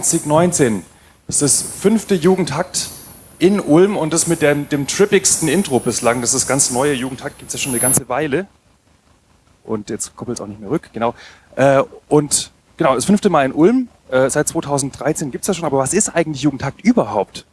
Jugendtakt Ulm 2019. Das ist das fünfte Jugendtakt in Ulm und das mit dem, dem trippigsten Intro bislang. Das ist das ganz neue Jugendtakt, gibt es ja schon eine ganze Weile. Und jetzt koppelt es auch nicht mehr rück, genau. Äh, und genau, das fünfte Mal in Ulm. Äh, seit 2013 gibt es ja schon, aber was ist eigentlich Jugendtakt überhaupt?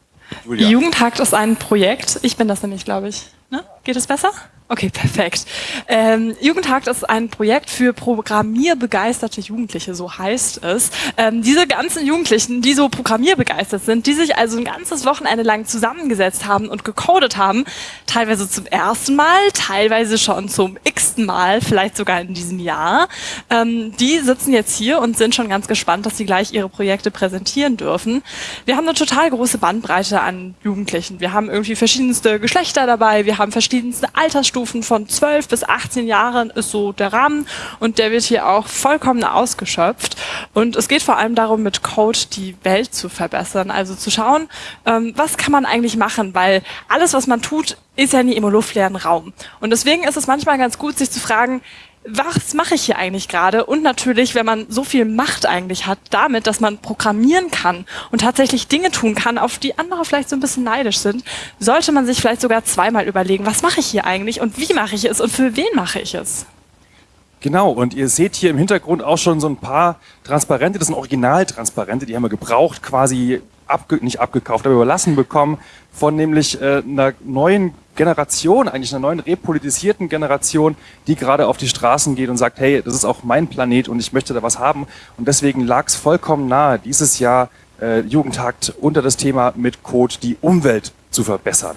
Julia. Jugendtakt ist ein Projekt. Ich bin das nämlich, glaube ich. Ne? Geht es besser? Okay, perfekt. Ähm, Jugendtag ist ein Projekt für programmierbegeisterte Jugendliche, so heißt es. Ähm, diese ganzen Jugendlichen, die so programmierbegeistert sind, die sich also ein ganzes Wochenende lang zusammengesetzt haben und gecodet haben, teilweise zum ersten Mal, teilweise schon zum x-ten Mal, vielleicht sogar in diesem Jahr, ähm, die sitzen jetzt hier und sind schon ganz gespannt, dass sie gleich ihre Projekte präsentieren dürfen. Wir haben eine total große Bandbreite an Jugendlichen. Wir haben irgendwie verschiedenste Geschlechter dabei, wir haben verschiedenste Altersstufen, Altersstufen von 12 bis 18 Jahren ist so der Rahmen und der wird hier auch vollkommen ausgeschöpft. Und es geht vor allem darum, mit Code die Welt zu verbessern, also zu schauen, ähm, was kann man eigentlich machen, weil alles, was man tut, ist ja nie im luftleeren Raum. Und deswegen ist es manchmal ganz gut, sich zu fragen, was mache ich hier eigentlich gerade? Und natürlich, wenn man so viel Macht eigentlich hat, damit, dass man programmieren kann und tatsächlich Dinge tun kann, auf die andere vielleicht so ein bisschen neidisch sind, sollte man sich vielleicht sogar zweimal überlegen, was mache ich hier eigentlich und wie mache ich es und für wen mache ich es? Genau, und ihr seht hier im Hintergrund auch schon so ein paar Transparente, das sind Originaltransparente, die haben wir gebraucht, quasi abge nicht abgekauft, aber überlassen bekommen von nämlich äh, einer neuen Generation, eigentlich einer neuen repolitisierten Generation, die gerade auf die Straßen geht und sagt, hey, das ist auch mein Planet und ich möchte da was haben. Und deswegen lag es vollkommen nahe, dieses Jahr äh, Jugendtakt unter das Thema mit Code die Umwelt zu verbessern.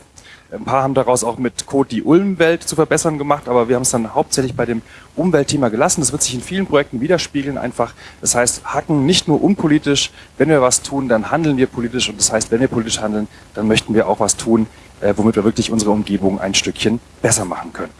Ein paar haben daraus auch mit Code die Ulmwelt zu verbessern gemacht, aber wir haben es dann hauptsächlich bei dem Umweltthema gelassen. Das wird sich in vielen Projekten widerspiegeln einfach. Das heißt, hacken nicht nur unpolitisch. Wenn wir was tun, dann handeln wir politisch. Und das heißt, wenn wir politisch handeln, dann möchten wir auch was tun, womit wir wirklich unsere Umgebung ein Stückchen besser machen können.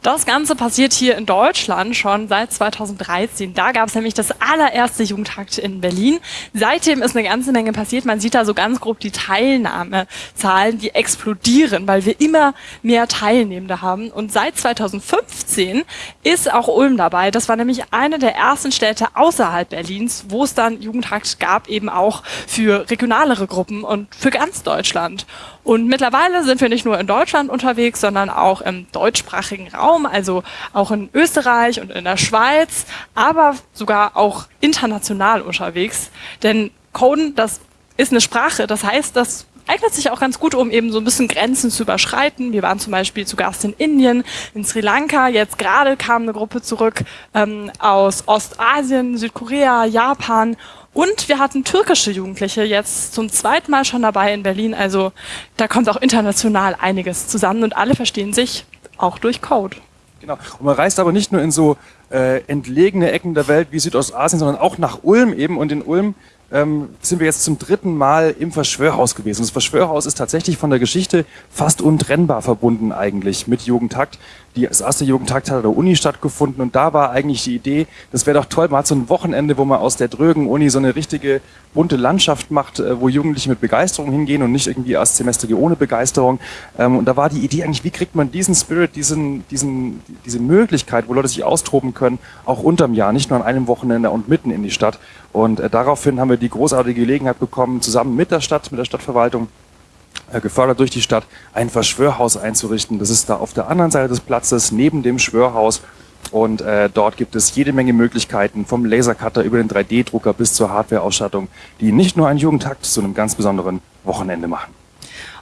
Das Ganze passiert hier in Deutschland schon seit 2013. Da gab es nämlich das allererste Jugendtakt in Berlin. Seitdem ist eine ganze Menge passiert. Man sieht da so ganz grob die Teilnahmezahlen, die explodieren, weil wir immer mehr Teilnehmende haben. Und seit 2015 ist auch Ulm dabei. Das war nämlich eine der ersten Städte außerhalb Berlins, wo es dann Jugendtakt gab, eben auch für regionalere Gruppen und für ganz Deutschland. Und mittlerweile sind wir nicht nur in Deutschland unterwegs, sondern auch im deutschsprachigen Raum, also auch in Österreich und in der Schweiz, aber sogar auch international unterwegs. Denn Coden, das ist eine Sprache, das heißt, das eignet sich auch ganz gut, um eben so ein bisschen Grenzen zu überschreiten. Wir waren zum Beispiel zu Gast in Indien, in Sri Lanka. Jetzt gerade kam eine Gruppe zurück ähm, aus Ostasien, Südkorea, Japan und wir hatten türkische Jugendliche jetzt zum zweiten Mal schon dabei in Berlin. Also da kommt auch international einiges zusammen und alle verstehen sich auch durch Code. Genau. Und man reist aber nicht nur in so äh, entlegene Ecken der Welt wie Südostasien, sondern auch nach Ulm eben. Und in Ulm ähm, sind wir jetzt zum dritten Mal im Verschwörhaus gewesen. Das Verschwörhaus ist tatsächlich von der Geschichte fast untrennbar verbunden eigentlich mit Jugendtakt. Die, das erste Jugendtakt hat an der Uni stattgefunden und da war eigentlich die Idee, das wäre doch toll, man hat so ein Wochenende, wo man aus der drögen Uni so eine richtige bunte Landschaft macht, äh, wo Jugendliche mit Begeisterung hingehen und nicht irgendwie erst Semester ohne Begeisterung. Ähm, und da war die Idee eigentlich, wie kriegt man diesen Spirit, diesen, diesen, diese Möglichkeit, wo Leute sich austoben können, auch unterm Jahr, nicht nur an einem Wochenende und mitten in die Stadt. Und äh, daraufhin haben wir die großartige Gelegenheit bekommen, zusammen mit der Stadt, mit der Stadtverwaltung, gefördert durch die Stadt, ein Verschwörhaus einzurichten. Das ist da auf der anderen Seite des Platzes, neben dem Schwörhaus. Und äh, dort gibt es jede Menge Möglichkeiten, vom Lasercutter über den 3D-Drucker bis zur Hardware-Ausstattung, die nicht nur einen Jugendtakt zu einem ganz besonderen Wochenende machen.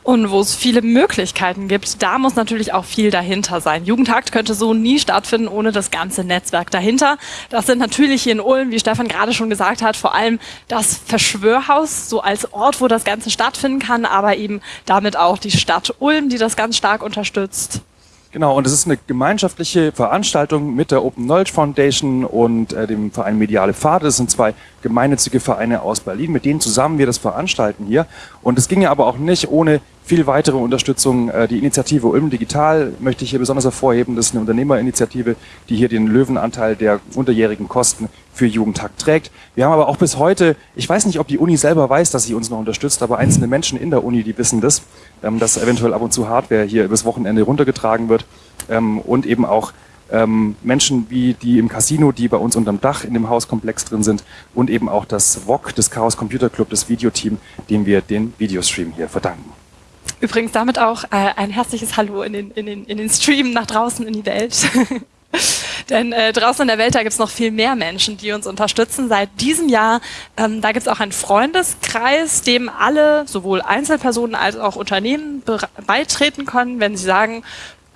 Und wo es viele Möglichkeiten gibt, da muss natürlich auch viel dahinter sein. Jugendtakt könnte so nie stattfinden ohne das ganze Netzwerk dahinter. Das sind natürlich hier in Ulm, wie Stefan gerade schon gesagt hat, vor allem das Verschwörhaus, so als Ort, wo das Ganze stattfinden kann, aber eben damit auch die Stadt Ulm, die das ganz stark unterstützt. Genau, und es ist eine gemeinschaftliche Veranstaltung mit der Open Knowledge Foundation und äh, dem Verein Mediale Pfade. Das sind zwei gemeinnützige Vereine aus Berlin, mit denen zusammen wir das veranstalten hier. Und es ginge aber auch nicht ohne viel weitere Unterstützung. Äh, die Initiative Ulm Digital möchte ich hier besonders hervorheben. Das ist eine Unternehmerinitiative, die hier den Löwenanteil der unterjährigen Kosten für Jugendtag trägt. Wir haben aber auch bis heute, ich weiß nicht, ob die Uni selber weiß, dass sie uns noch unterstützt, aber einzelne Menschen in der Uni, die wissen das, ähm, dass eventuell ab und zu Hardware hier übers Wochenende runtergetragen wird ähm, und eben auch ähm, Menschen wie die im Casino, die bei uns unterm Dach in dem Hauskomplex drin sind und eben auch das VOG, das Chaos Computer Club, das Videoteam, dem wir den Videostream hier verdanken. Übrigens damit auch äh, ein herzliches Hallo in den, in, den, in den Stream nach draußen in die Welt. Denn äh, draußen in der Welt, da gibt es noch viel mehr Menschen, die uns unterstützen. Seit diesem Jahr, ähm, da gibt es auch einen Freundeskreis, dem alle, sowohl Einzelpersonen als auch Unternehmen beitreten können, wenn sie sagen,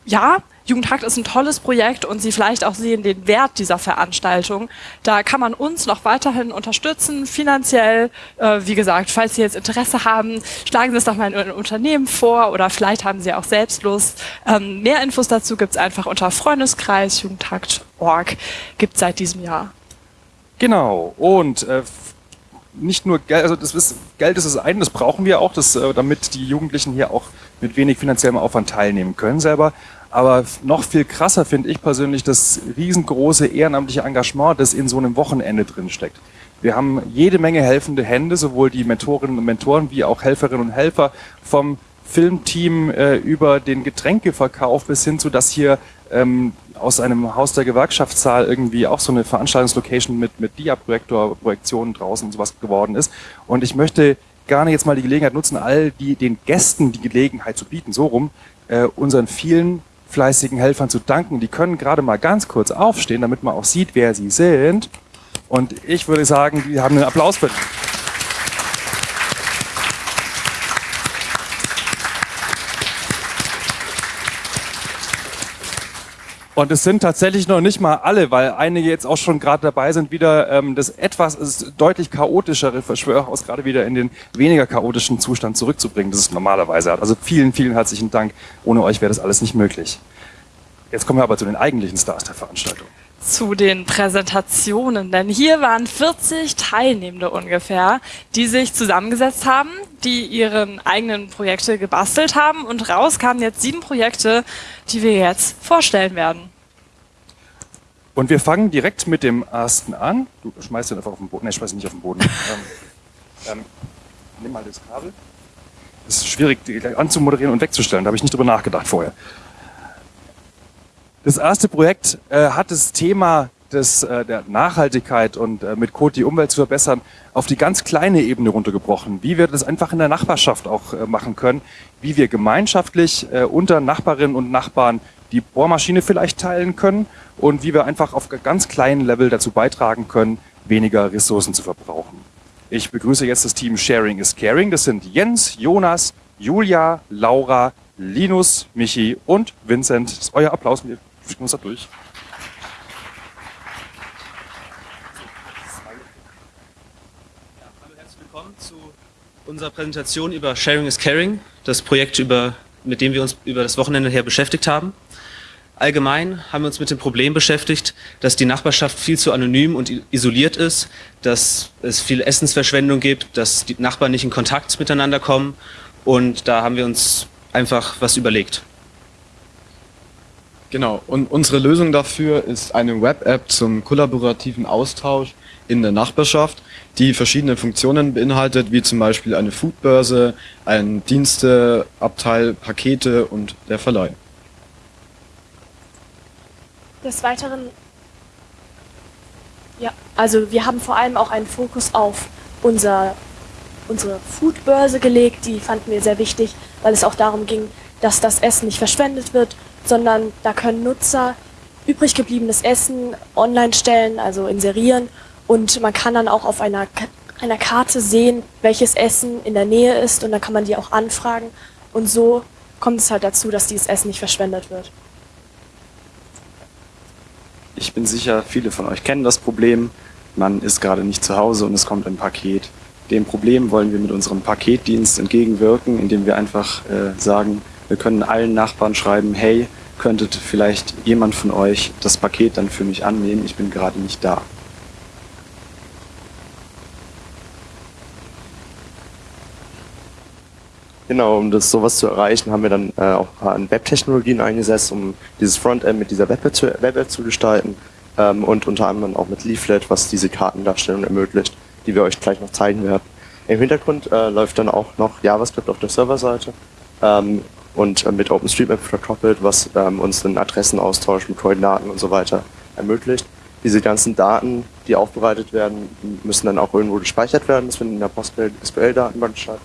ja, Jugendhakt ist ein tolles Projekt und Sie vielleicht auch sehen den Wert dieser Veranstaltung. Da kann man uns noch weiterhin unterstützen, finanziell. Äh, wie gesagt, falls Sie jetzt Interesse haben, schlagen Sie es doch mal in Ihrem Unternehmen vor oder vielleicht haben Sie auch selbst Lust. Ähm, mehr Infos dazu gibt es einfach unter Freundeskreis Jugendhakt.org. Gibt seit diesem Jahr. Genau. Und äh, nicht nur Geld, also das ist, Geld ist das eine, das brauchen wir auch, das, äh, damit die Jugendlichen hier auch mit wenig finanziellem Aufwand teilnehmen können selber. Aber noch viel krasser finde ich persönlich das riesengroße ehrenamtliche Engagement, das in so einem Wochenende drin steckt. Wir haben jede Menge helfende Hände, sowohl die Mentorinnen und Mentoren wie auch Helferinnen und Helfer vom Filmteam äh, über den Getränkeverkauf bis hin zu, dass hier ähm, aus einem Haus der Gewerkschaftssaal irgendwie auch so eine Veranstaltungslocation mit, mit Dia-Projektor, Projektionen draußen und sowas geworden ist. Und ich möchte gerne jetzt mal die Gelegenheit nutzen, all die, den Gästen die Gelegenheit zu bieten, so rum, äh, unseren vielen fleißigen Helfern zu danken. Die können gerade mal ganz kurz aufstehen, damit man auch sieht, wer sie sind. Und ich würde sagen, die haben einen Applaus verdient. Und es sind tatsächlich noch nicht mal alle, weil einige jetzt auch schon gerade dabei sind, wieder ähm, das etwas das deutlich chaotischere Verschwörhaus gerade wieder in den weniger chaotischen Zustand zurückzubringen, das es normalerweise hat. Also vielen, vielen herzlichen Dank. Ohne euch wäre das alles nicht möglich. Jetzt kommen wir aber zu den eigentlichen Stars der Veranstaltung zu den Präsentationen, denn hier waren 40 Teilnehmende ungefähr, die sich zusammengesetzt haben, die ihren eigenen Projekte gebastelt haben und raus kamen jetzt sieben Projekte, die wir jetzt vorstellen werden. Und wir fangen direkt mit dem ersten an. Du schmeißt den einfach auf den Boden. Ne, ich schmeiß ihn nicht auf den Boden. ähm, ähm, nimm mal das Kabel. Das ist schwierig, die anzumoderieren und wegzustellen. Da habe ich nicht drüber nachgedacht vorher. Das erste Projekt äh, hat das Thema des, äh, der Nachhaltigkeit und äh, mit Code die Umwelt zu verbessern auf die ganz kleine Ebene runtergebrochen. Wie wir das einfach in der Nachbarschaft auch äh, machen können, wie wir gemeinschaftlich äh, unter Nachbarinnen und Nachbarn die Bohrmaschine vielleicht teilen können und wie wir einfach auf ganz kleinen Level dazu beitragen können, weniger Ressourcen zu verbrauchen. Ich begrüße jetzt das Team Sharing is Caring. Das sind Jens, Jonas, Julia, Laura, Linus, Michi und Vincent. Das ist euer Applaus. Wir schicken uns da durch. hallo, herzlich willkommen zu unserer Präsentation über Sharing is Caring, das Projekt, über, mit dem wir uns über das Wochenende her beschäftigt haben. Allgemein haben wir uns mit dem Problem beschäftigt, dass die Nachbarschaft viel zu anonym und isoliert ist, dass es viel Essensverschwendung gibt, dass die Nachbarn nicht in Kontakt miteinander kommen und da haben wir uns einfach was überlegt. Genau, und unsere Lösung dafür ist eine Web-App zum kollaborativen Austausch in der Nachbarschaft, die verschiedene Funktionen beinhaltet, wie zum Beispiel eine Foodbörse, ein Diensteabteil, Pakete und der Verleih. Des Weiteren, ja, also wir haben vor allem auch einen Fokus auf unser, unsere Foodbörse gelegt, die fanden wir sehr wichtig, weil es auch darum ging, dass das Essen nicht verschwendet wird sondern da können Nutzer übrig gebliebenes Essen online stellen, also inserieren. Und man kann dann auch auf einer, einer Karte sehen, welches Essen in der Nähe ist. Und dann kann man die auch anfragen. Und so kommt es halt dazu, dass dieses Essen nicht verschwendet wird. Ich bin sicher, viele von euch kennen das Problem. Man ist gerade nicht zu Hause und es kommt ein Paket. Dem Problem wollen wir mit unserem Paketdienst entgegenwirken, indem wir einfach äh, sagen, wir können allen Nachbarn schreiben, hey, könntet vielleicht jemand von euch das Paket dann für mich annehmen, ich bin gerade nicht da. Genau, um das sowas zu erreichen, haben wir dann äh, auch an Webtechnologien eingesetzt, um dieses Frontend mit dieser Web-App zu, Web zu gestalten ähm, und unter anderem auch mit Leaflet, was diese Kartendarstellung ermöglicht, die wir euch gleich noch zeigen werden. Im Hintergrund äh, läuft dann auch noch JavaScript auf der Serverseite ähm, und äh, mit OpenStreetMap verkoppelt, was ähm, uns einen Adressenaustausch mit Koordinaten und so weiter ermöglicht. Diese ganzen Daten, die aufbereitet werden, müssen dann auch irgendwo gespeichert werden. Das findet in der PostgreSQL-Datenbank statt.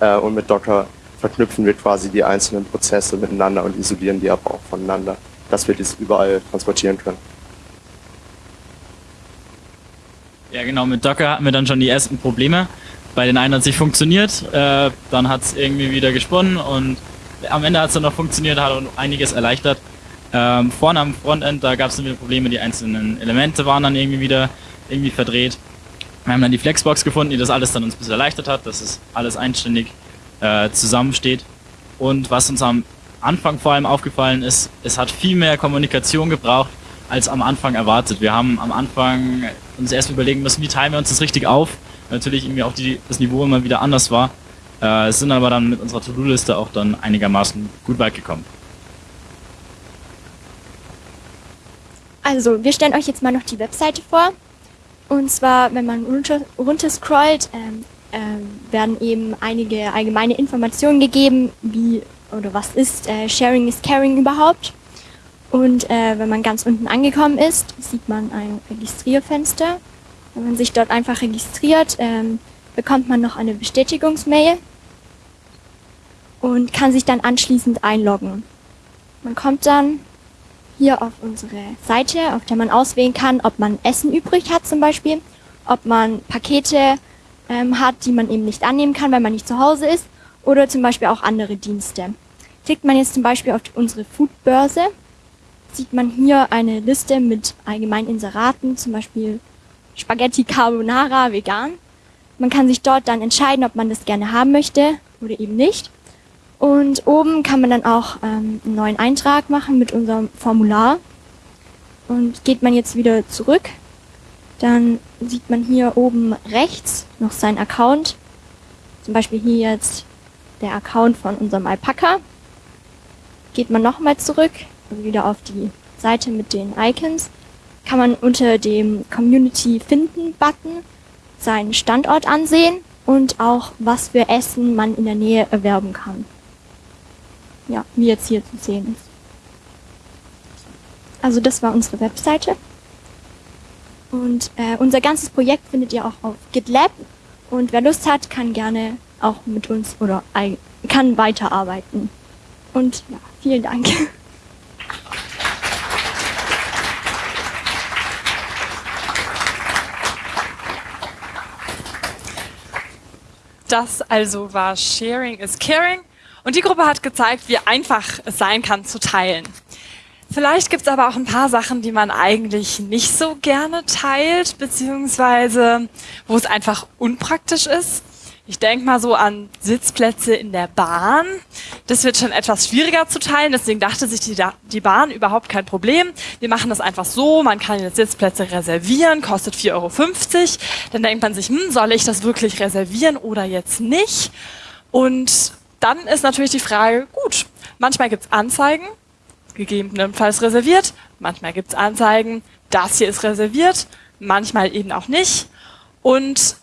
Äh, und mit Docker verknüpfen wir quasi die einzelnen Prozesse miteinander und isolieren die aber auch voneinander, dass wir das überall transportieren können. Ja, genau, mit Docker hatten wir dann schon die ersten Probleme. Bei den einen hat es nicht funktioniert, äh, dann hat es irgendwie wieder gesponnen und am Ende hat es dann noch funktioniert, hat einiges erleichtert. Ähm, vorne am Frontend, da gab es dann wieder Probleme, die einzelnen Elemente waren dann irgendwie wieder irgendwie verdreht. Wir haben dann die Flexbox gefunden, die das alles dann uns ein bisschen erleichtert hat, dass es alles einständig äh, zusammensteht. Und was uns am Anfang vor allem aufgefallen ist, es hat viel mehr Kommunikation gebraucht, als am Anfang erwartet. Wir haben am Anfang uns erst überlegen müssen, wie teilen wir uns das richtig auf. Natürlich irgendwie auch die, das Niveau immer wieder anders war. Äh, sind aber dann mit unserer To-Do-Liste auch dann einigermaßen gut weit gekommen. Also, wir stellen euch jetzt mal noch die Webseite vor. Und zwar, wenn man runter, runter scrollt, ähm, ähm, werden eben einige allgemeine Informationen gegeben, wie oder was ist äh, Sharing is Caring überhaupt. Und äh, wenn man ganz unten angekommen ist, sieht man ein Registrierfenster. Wenn man sich dort einfach registriert, ähm, bekommt man noch eine Bestätigungsmail und kann sich dann anschließend einloggen. Man kommt dann hier auf unsere Seite, auf der man auswählen kann, ob man Essen übrig hat zum Beispiel, ob man Pakete ähm, hat, die man eben nicht annehmen kann, weil man nicht zu Hause ist, oder zum Beispiel auch andere Dienste. Klickt man jetzt zum Beispiel auf unsere Foodbörse, sieht man hier eine Liste mit allgemeinen Inseraten, zum Beispiel Spaghetti Carbonara vegan. Man kann sich dort dann entscheiden, ob man das gerne haben möchte oder eben nicht. Und oben kann man dann auch ähm, einen neuen Eintrag machen mit unserem Formular. Und geht man jetzt wieder zurück, dann sieht man hier oben rechts noch seinen Account. Zum Beispiel hier jetzt der Account von unserem Alpaka. Geht man nochmal zurück, also wieder auf die Seite mit den Icons, kann man unter dem Community finden Button seinen Standort ansehen und auch was für Essen man in der Nähe erwerben kann. Ja, wie jetzt hier zu sehen ist. Also das war unsere Webseite. Und äh, unser ganzes Projekt findet ihr auch auf GitLab. Und wer Lust hat, kann gerne auch mit uns oder kann weiterarbeiten. Und ja, vielen Dank. Das also war Sharing is Caring. Und die Gruppe hat gezeigt, wie einfach es sein kann zu teilen. Vielleicht gibt es aber auch ein paar Sachen, die man eigentlich nicht so gerne teilt, beziehungsweise wo es einfach unpraktisch ist. Ich denke mal so an Sitzplätze in der Bahn. Das wird schon etwas schwieriger zu teilen, deswegen dachte sich die, die Bahn überhaupt kein Problem. Wir machen das einfach so, man kann jetzt Sitzplätze reservieren, kostet 4,50 Euro. Dann denkt man sich, hm, soll ich das wirklich reservieren oder jetzt nicht? Und dann ist natürlich die Frage, gut, manchmal gibt's Anzeigen, gegebenenfalls reserviert, manchmal gibt's Anzeigen, das hier ist reserviert, manchmal eben auch nicht. Und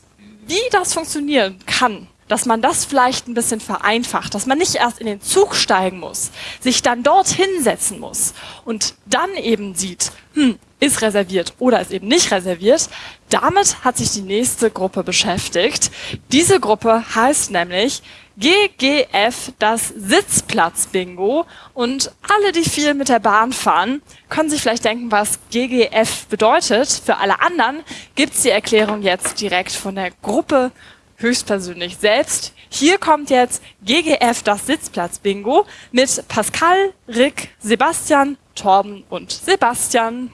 wie das funktionieren kann, dass man das vielleicht ein bisschen vereinfacht, dass man nicht erst in den Zug steigen muss, sich dann dort hinsetzen muss und dann eben sieht, hm, ist reserviert oder ist eben nicht reserviert. Damit hat sich die nächste Gruppe beschäftigt. Diese Gruppe heißt nämlich GGF, das Sitzplatz-Bingo. Und alle, die viel mit der Bahn fahren, können sich vielleicht denken, was GGF bedeutet. Für alle anderen gibt's die Erklärung jetzt direkt von der Gruppe höchstpersönlich selbst. Hier kommt jetzt GGF, das Sitzplatz-Bingo mit Pascal, Rick, Sebastian, Torben und Sebastian.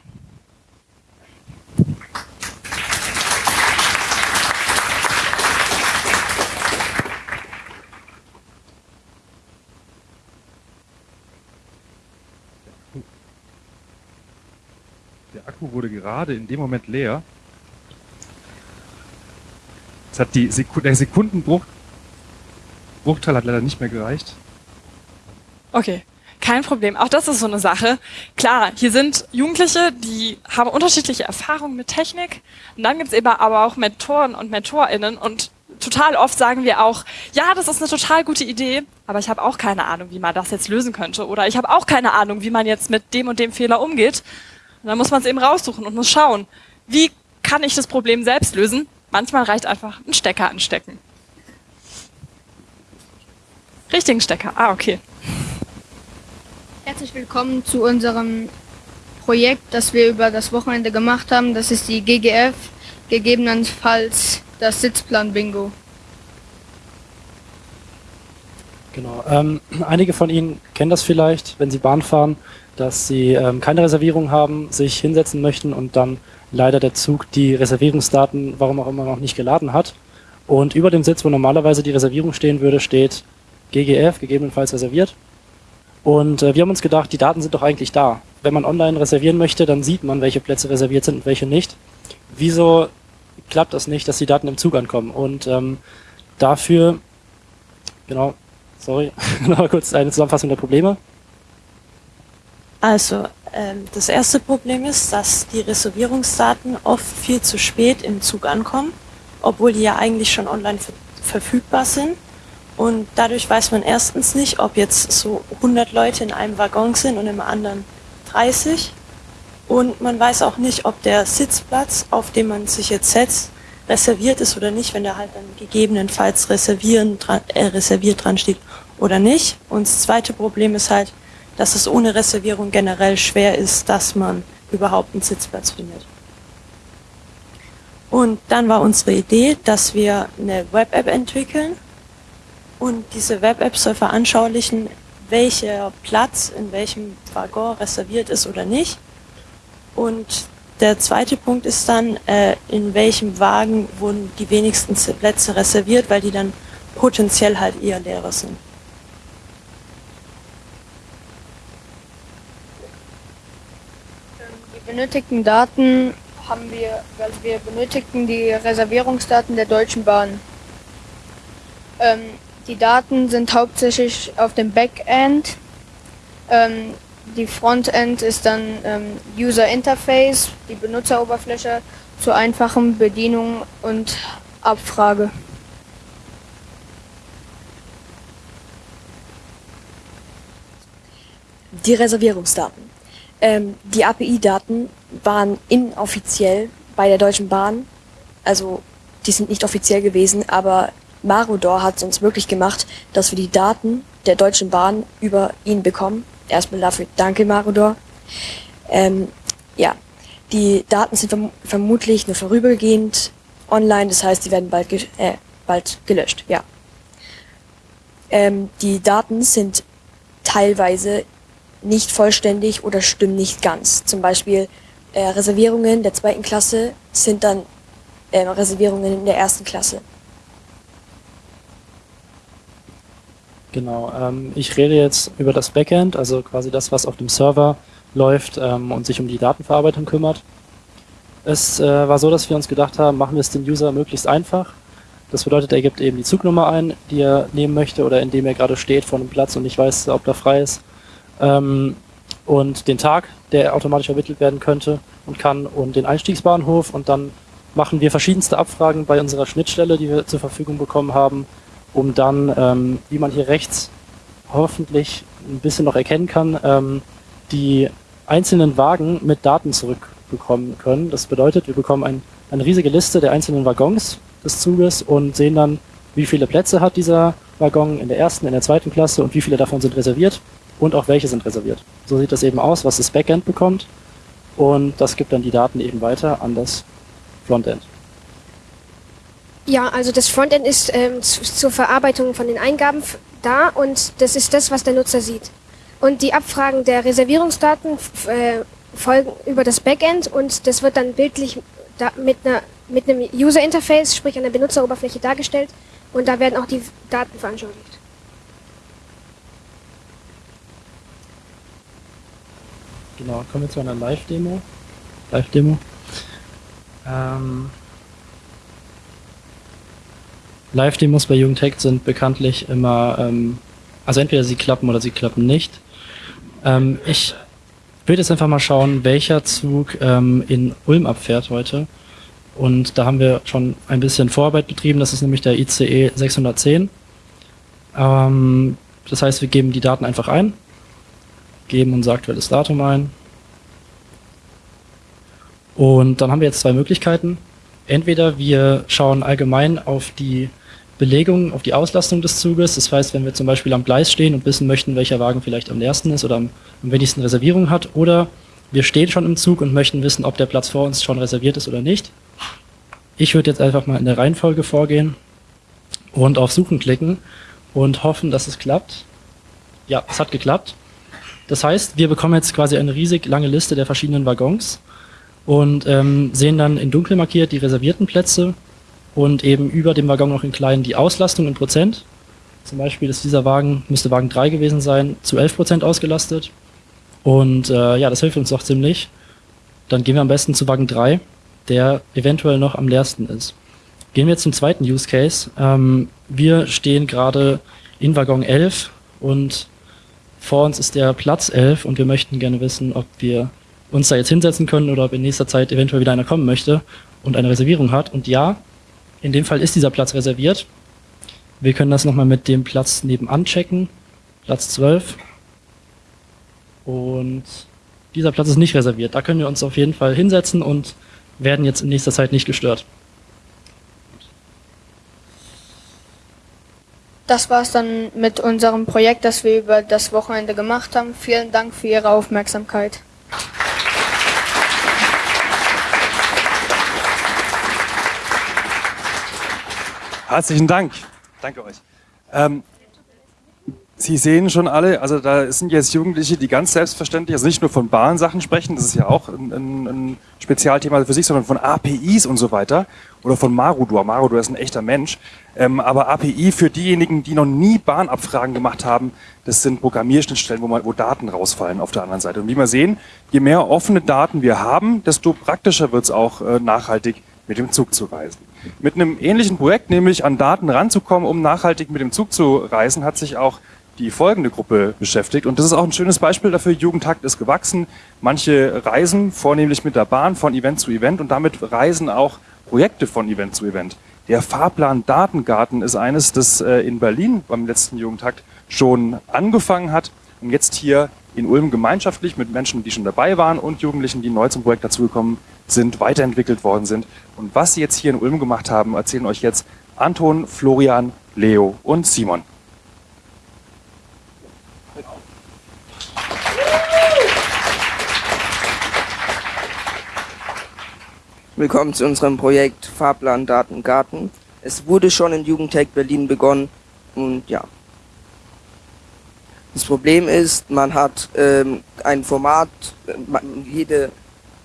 Der Akku wurde gerade in dem Moment leer. Es hat die Seku der Sekundenbruch Bruchteil hat leider nicht mehr gereicht. Okay, kein Problem. Auch das ist so eine Sache. Klar, hier sind Jugendliche, die haben unterschiedliche Erfahrungen mit Technik. Und dann gibt's eben aber auch Mentoren und MentorInnen. Und total oft sagen wir auch, ja, das ist eine total gute Idee, aber ich habe auch keine Ahnung, wie man das jetzt lösen könnte. Oder ich habe auch keine Ahnung, wie man jetzt mit dem und dem Fehler umgeht. Und dann muss man es eben raussuchen und muss schauen, wie kann ich das Problem selbst lösen? Manchmal reicht einfach ein Stecker anstecken. Richtigen Stecker. Ah, okay. Herzlich willkommen zu unserem Projekt, das wir über das Wochenende gemacht haben. Das ist die GGF, gegebenenfalls das Sitzplan-Bingo. Genau. Ähm, einige von Ihnen kennen das vielleicht, wenn Sie Bahn fahren, dass Sie ähm, keine Reservierung haben, sich hinsetzen möchten und dann leider der Zug die Reservierungsdaten, warum auch immer, noch nicht geladen hat. Und über dem Sitz, wo normalerweise die Reservierung stehen würde, steht GGF, gegebenenfalls reserviert. Und äh, wir haben uns gedacht, die Daten sind doch eigentlich da. Wenn man online reservieren möchte, dann sieht man, welche Plätze reserviert sind und welche nicht. Wieso klappt das nicht, dass die Daten im Zug ankommen? Und ähm, dafür, genau, sorry, noch kurz eine Zusammenfassung der Probleme. Also, ähm, das erste Problem ist, dass die Reservierungsdaten oft viel zu spät im Zug ankommen, obwohl die ja eigentlich schon online ver verfügbar sind. Und dadurch weiß man erstens nicht, ob jetzt so 100 Leute in einem Waggon sind und im anderen 30. Und man weiß auch nicht, ob der Sitzplatz, auf dem man sich jetzt setzt, reserviert ist oder nicht, wenn da halt dann gegebenenfalls reservieren, dran, äh, reserviert dran steht oder nicht. Und das zweite Problem ist halt, dass es ohne Reservierung generell schwer ist, dass man überhaupt einen Sitzplatz findet. Und dann war unsere Idee, dass wir eine Web-App entwickeln, und diese Web-App soll veranschaulichen, welcher Platz in welchem Waggon reserviert ist oder nicht. Und der zweite Punkt ist dann, äh, in welchem Wagen wurden die wenigsten Plätze reserviert, weil die dann potenziell halt eher leerer sind. Benötigten Daten haben wir, also wir benötigten die Reservierungsdaten der Deutschen Bahn. Ähm, die Daten sind hauptsächlich auf dem Backend. Ähm, die Frontend ist dann ähm, User Interface, die Benutzeroberfläche zur einfachen Bedienung und Abfrage. Die Reservierungsdaten. Ähm, die API-Daten waren inoffiziell bei der Deutschen Bahn. Also die sind nicht offiziell gewesen, aber Marudor hat es uns möglich gemacht, dass wir die Daten der Deutschen Bahn über ihn bekommen. Erstmal dafür danke Marudor. Ähm, ja, die Daten sind verm vermutlich nur vorübergehend online, das heißt, die werden bald, ge äh, bald gelöscht. Ja. Ähm, die Daten sind teilweise nicht vollständig oder stimmen nicht ganz. Zum Beispiel äh, Reservierungen der zweiten Klasse sind dann äh, Reservierungen in der ersten Klasse. Genau, ähm, ich rede jetzt über das Backend, also quasi das, was auf dem Server läuft ähm, und sich um die Datenverarbeitung kümmert. Es äh, war so, dass wir uns gedacht haben, machen wir es dem User möglichst einfach. Das bedeutet, er gibt eben die Zugnummer ein, die er nehmen möchte oder in dem er gerade steht vor einem Platz und nicht weiß, ob da frei ist. Ähm, und den Tag, der automatisch ermittelt werden könnte und kann und den Einstiegsbahnhof und dann machen wir verschiedenste Abfragen bei unserer Schnittstelle, die wir zur Verfügung bekommen haben, um dann, ähm, wie man hier rechts hoffentlich ein bisschen noch erkennen kann, ähm, die einzelnen Wagen mit Daten zurückbekommen können. Das bedeutet, wir bekommen ein, eine riesige Liste der einzelnen Waggons des Zuges und sehen dann, wie viele Plätze hat dieser Waggon in der ersten, in der zweiten Klasse und wie viele davon sind reserviert und auch welche sind reserviert. So sieht das eben aus, was das Backend bekommt und das gibt dann die Daten eben weiter an das Frontend. Ja, also das Frontend ist ähm, zur Verarbeitung von den Eingaben da und das ist das, was der Nutzer sieht. Und die Abfragen der Reservierungsdaten äh, folgen über das Backend und das wird dann bildlich da mit, einer, mit einem User Interface, sprich der Benutzeroberfläche dargestellt und da werden auch die Daten veranschaulicht. Genau, kommen wir zu einer Live-Demo. Live-Demo. Ähm, Live-Demos bei Jugendhack sind bekanntlich immer, ähm, also entweder sie klappen oder sie klappen nicht. Ähm, ich würde jetzt einfach mal schauen, welcher Zug ähm, in Ulm abfährt heute. Und da haben wir schon ein bisschen Vorarbeit betrieben. Das ist nämlich der ICE 610. Ähm, das heißt, wir geben die Daten einfach ein, geben unser aktuelles Datum ein. Und dann haben wir jetzt zwei Möglichkeiten. Entweder wir schauen allgemein auf die Belegung, auf die Auslastung des Zuges. Das heißt, wenn wir zum Beispiel am Gleis stehen und wissen möchten, welcher Wagen vielleicht am leersten ist oder am, am wenigsten Reservierung hat. Oder wir stehen schon im Zug und möchten wissen, ob der Platz vor uns schon reserviert ist oder nicht. Ich würde jetzt einfach mal in der Reihenfolge vorgehen und auf Suchen klicken und hoffen, dass es klappt. Ja, es hat geklappt. Das heißt, wir bekommen jetzt quasi eine riesig lange Liste der verschiedenen Waggons und ähm, sehen dann in dunkel markiert die reservierten Plätze und eben über dem Waggon noch in klein die Auslastung in Prozent. Zum Beispiel ist dieser Wagen, müsste Wagen 3 gewesen sein, zu 11 Prozent ausgelastet. Und äh, ja, das hilft uns doch ziemlich. Dann gehen wir am besten zu Wagen 3, der eventuell noch am leersten ist. Gehen wir zum zweiten Use Case. Ähm, wir stehen gerade in Waggon 11 und vor uns ist der Platz 11 und wir möchten gerne wissen, ob wir uns da jetzt hinsetzen können oder ob in nächster Zeit eventuell wieder einer kommen möchte und eine Reservierung hat. Und ja, in dem Fall ist dieser Platz reserviert. Wir können das nochmal mit dem Platz nebenan checken. Platz 12. Und dieser Platz ist nicht reserviert. Da können wir uns auf jeden Fall hinsetzen und werden jetzt in nächster Zeit nicht gestört. Das war's dann mit unserem Projekt, das wir über das Wochenende gemacht haben. Vielen Dank für Ihre Aufmerksamkeit. Herzlichen Dank. Danke euch. Ähm, Sie sehen schon alle, also da sind jetzt Jugendliche, die ganz selbstverständlich, also nicht nur von Bahnsachen sprechen, das ist ja auch ein, ein, ein Spezialthema für sich, sondern von APIs und so weiter oder von Marudor. Marudor ist ein echter Mensch. Ähm, aber API für diejenigen, die noch nie Bahnabfragen gemacht haben, das sind Programmierschnittstellen, wo, man, wo Daten rausfallen auf der anderen Seite. Und wie wir sehen, je mehr offene Daten wir haben, desto praktischer wird es auch äh, nachhaltig mit dem Zug zu reisen. Mit einem ähnlichen Projekt, nämlich an Daten ranzukommen, um nachhaltig mit dem Zug zu reisen, hat sich auch die folgende Gruppe beschäftigt. Und das ist auch ein schönes Beispiel dafür. Jugendtakt ist gewachsen. Manche reisen vornehmlich mit der Bahn von Event zu Event und damit reisen auch Projekte von Event zu Event. Der Fahrplan Datengarten ist eines, das äh, in Berlin beim letzten Jugendtakt schon angefangen hat und jetzt hier in Ulm gemeinschaftlich mit Menschen, die schon dabei waren und Jugendlichen, die neu zum Projekt dazugekommen sind, weiterentwickelt worden sind. Und was sie jetzt hier in Ulm gemacht haben, erzählen euch jetzt Anton, Florian, Leo und Simon. Willkommen zu unserem Projekt Fahrplan Daten Garten. Es wurde schon in Jugendtech Berlin begonnen und ja. Das Problem ist, man hat ähm, ein Format, man, jede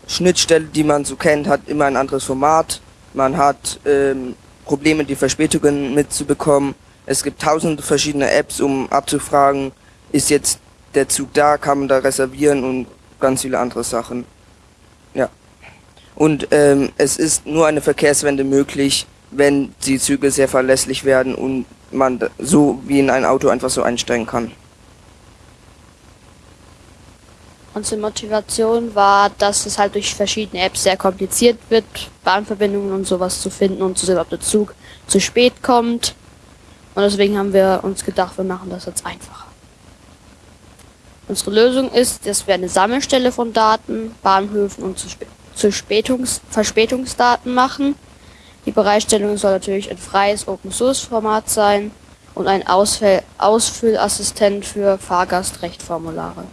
Schnittstelle, die man so kennt, hat immer ein anderes Format. Man hat ähm, Probleme, die Verspätungen mitzubekommen. Es gibt tausende verschiedene Apps, um abzufragen, ist jetzt der Zug da, kann man da reservieren und ganz viele andere Sachen. Ja. Und ähm, es ist nur eine Verkehrswende möglich, wenn die Züge sehr verlässlich werden und man so wie in ein Auto einfach so einsteigen kann. Unsere Motivation war, dass es halt durch verschiedene Apps sehr kompliziert wird, Bahnverbindungen und sowas zu finden und zu sehen, ob der Zug zu spät kommt. Und deswegen haben wir uns gedacht, wir machen das jetzt einfacher. Unsere Lösung ist, dass wir eine Sammelstelle von Daten, Bahnhöfen und zu, zu Spätungs Verspätungsdaten machen. Die Bereitstellung soll natürlich ein freies Open-Source-Format sein und ein Ausfäll Ausfüllassistent für Fahrgastrechtformulare.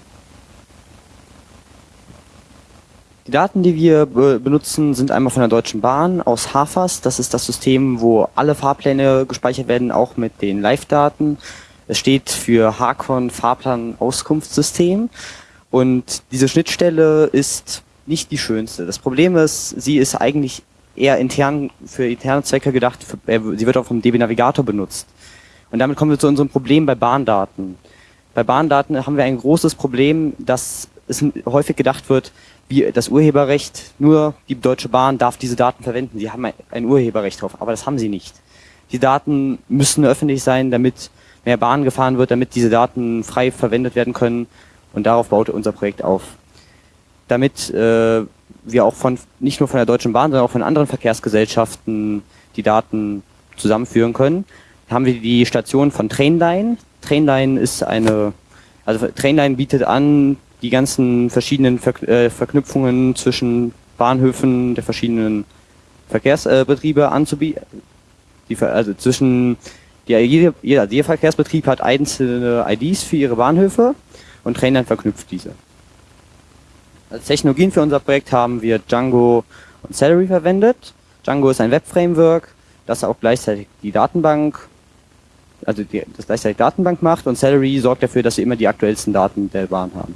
Die Daten, die wir be benutzen, sind einmal von der Deutschen Bahn aus HAFAS. Das ist das System, wo alle Fahrpläne gespeichert werden, auch mit den Live-Daten. Es steht für Hakon Fahrplan Auskunftssystem und diese Schnittstelle ist nicht die schönste. Das Problem ist, sie ist eigentlich eher intern für interne Zwecke gedacht. Für, sie wird auch vom DB Navigator benutzt. Und damit kommen wir zu unserem Problem bei Bahndaten. Bei Bahndaten haben wir ein großes Problem, dass es häufig gedacht wird, wie das Urheberrecht, nur die Deutsche Bahn darf diese Daten verwenden. Sie haben ein Urheberrecht drauf, aber das haben sie nicht. Die Daten müssen öffentlich sein, damit mehr Bahn gefahren wird, damit diese Daten frei verwendet werden können. Und darauf baute unser Projekt auf. Damit äh, wir auch von nicht nur von der Deutschen Bahn, sondern auch von anderen Verkehrsgesellschaften die Daten zusammenführen können, haben wir die Station von Trainline. Trainline ist eine, also Trainline bietet an, die ganzen verschiedenen Ver äh, Verknüpfungen zwischen Bahnhöfen der verschiedenen Verkehrsbetriebe anzubieten. Die, also zwischen die, jeder, jeder Verkehrsbetrieb hat einzelne IDs für ihre Bahnhöfe und Trainline verknüpft diese. Als Technologien für unser Projekt haben wir Django und Celery verwendet. Django ist ein Web-Framework, das auch gleichzeitig die Datenbank, also die, das gleichzeitig Datenbank macht und Celery sorgt dafür, dass wir immer die aktuellsten Daten der Bahn haben.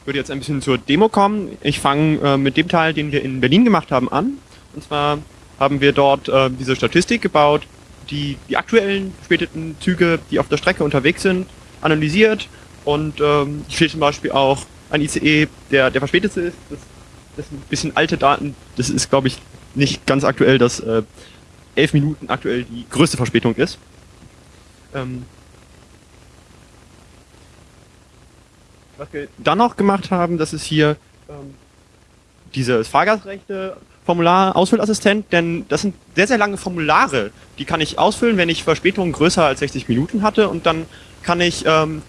Ich würde jetzt ein bisschen zur Demo kommen. Ich fange äh, mit dem Teil, den wir in Berlin gemacht haben, an. Und zwar haben wir dort äh, diese Statistik gebaut, die die aktuellen verspäteten Züge, die auf der Strecke unterwegs sind, analysiert. Und ähm, steht zum Beispiel auch ein ICE, der der verspätete ist. Das, das sind ein bisschen alte Daten. Das ist, glaube ich, nicht ganz aktuell, dass äh, elf Minuten aktuell die größte Verspätung ist. Ähm, was wir dann noch gemacht haben, das ist hier ähm, dieses Fahrgastrechte-Formular Ausfüllassistent, denn das sind sehr, sehr lange Formulare. Die kann ich ausfüllen, wenn ich Verspätungen größer als 60 Minuten hatte und dann kann ich ähm,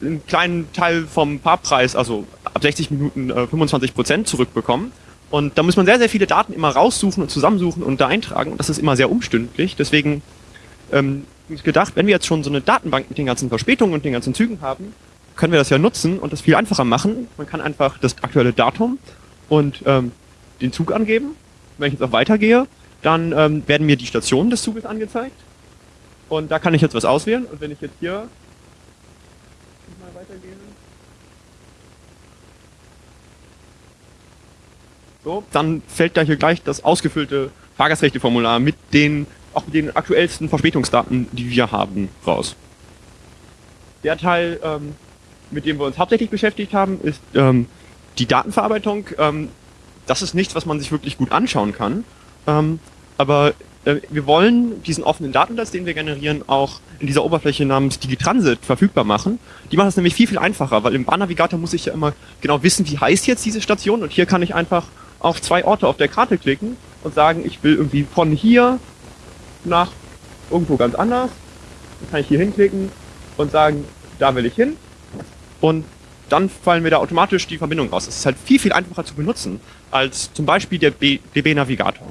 einen kleinen Teil vom Fahrpreis, also ab 60 Minuten äh, 25 Prozent zurückbekommen. Und da muss man sehr, sehr viele Daten immer raussuchen und zusammensuchen und da eintragen. Und das ist immer sehr umstündlich. Deswegen ähm, ich gedacht, wenn wir jetzt schon so eine Datenbank mit den ganzen Verspätungen und den ganzen Zügen haben, können wir das ja nutzen und das viel einfacher machen. Man kann einfach das aktuelle Datum und ähm, den Zug angeben. Wenn ich jetzt auch weitergehe, dann ähm, werden mir die Stationen des Zuges angezeigt. Und da kann ich jetzt was auswählen. Und wenn ich jetzt hier mal weitergehe. So, dann fällt da hier gleich das ausgefüllte Fahrgastrechteformular mit den auch mit den aktuellsten Verspätungsdaten, die wir haben, raus. Der Teil, ähm, mit dem wir uns hauptsächlich beschäftigt haben, ist ähm, die Datenverarbeitung. Ähm, das ist nichts, was man sich wirklich gut anschauen kann. Ähm, aber äh, wir wollen diesen offenen Datensatz, den wir generieren, auch in dieser Oberfläche namens Digitransit verfügbar machen. Die macht es nämlich viel, viel einfacher, weil im Bahnnavigator muss ich ja immer genau wissen, wie heißt jetzt diese Station und hier kann ich einfach auf zwei Orte auf der Karte klicken und sagen, ich will irgendwie von hier nach irgendwo ganz anders. Dann kann ich hier hinklicken und sagen, da will ich hin. Und dann fallen mir da automatisch die Verbindungen raus. Das ist halt viel, viel einfacher zu benutzen als zum Beispiel der DB Navigator.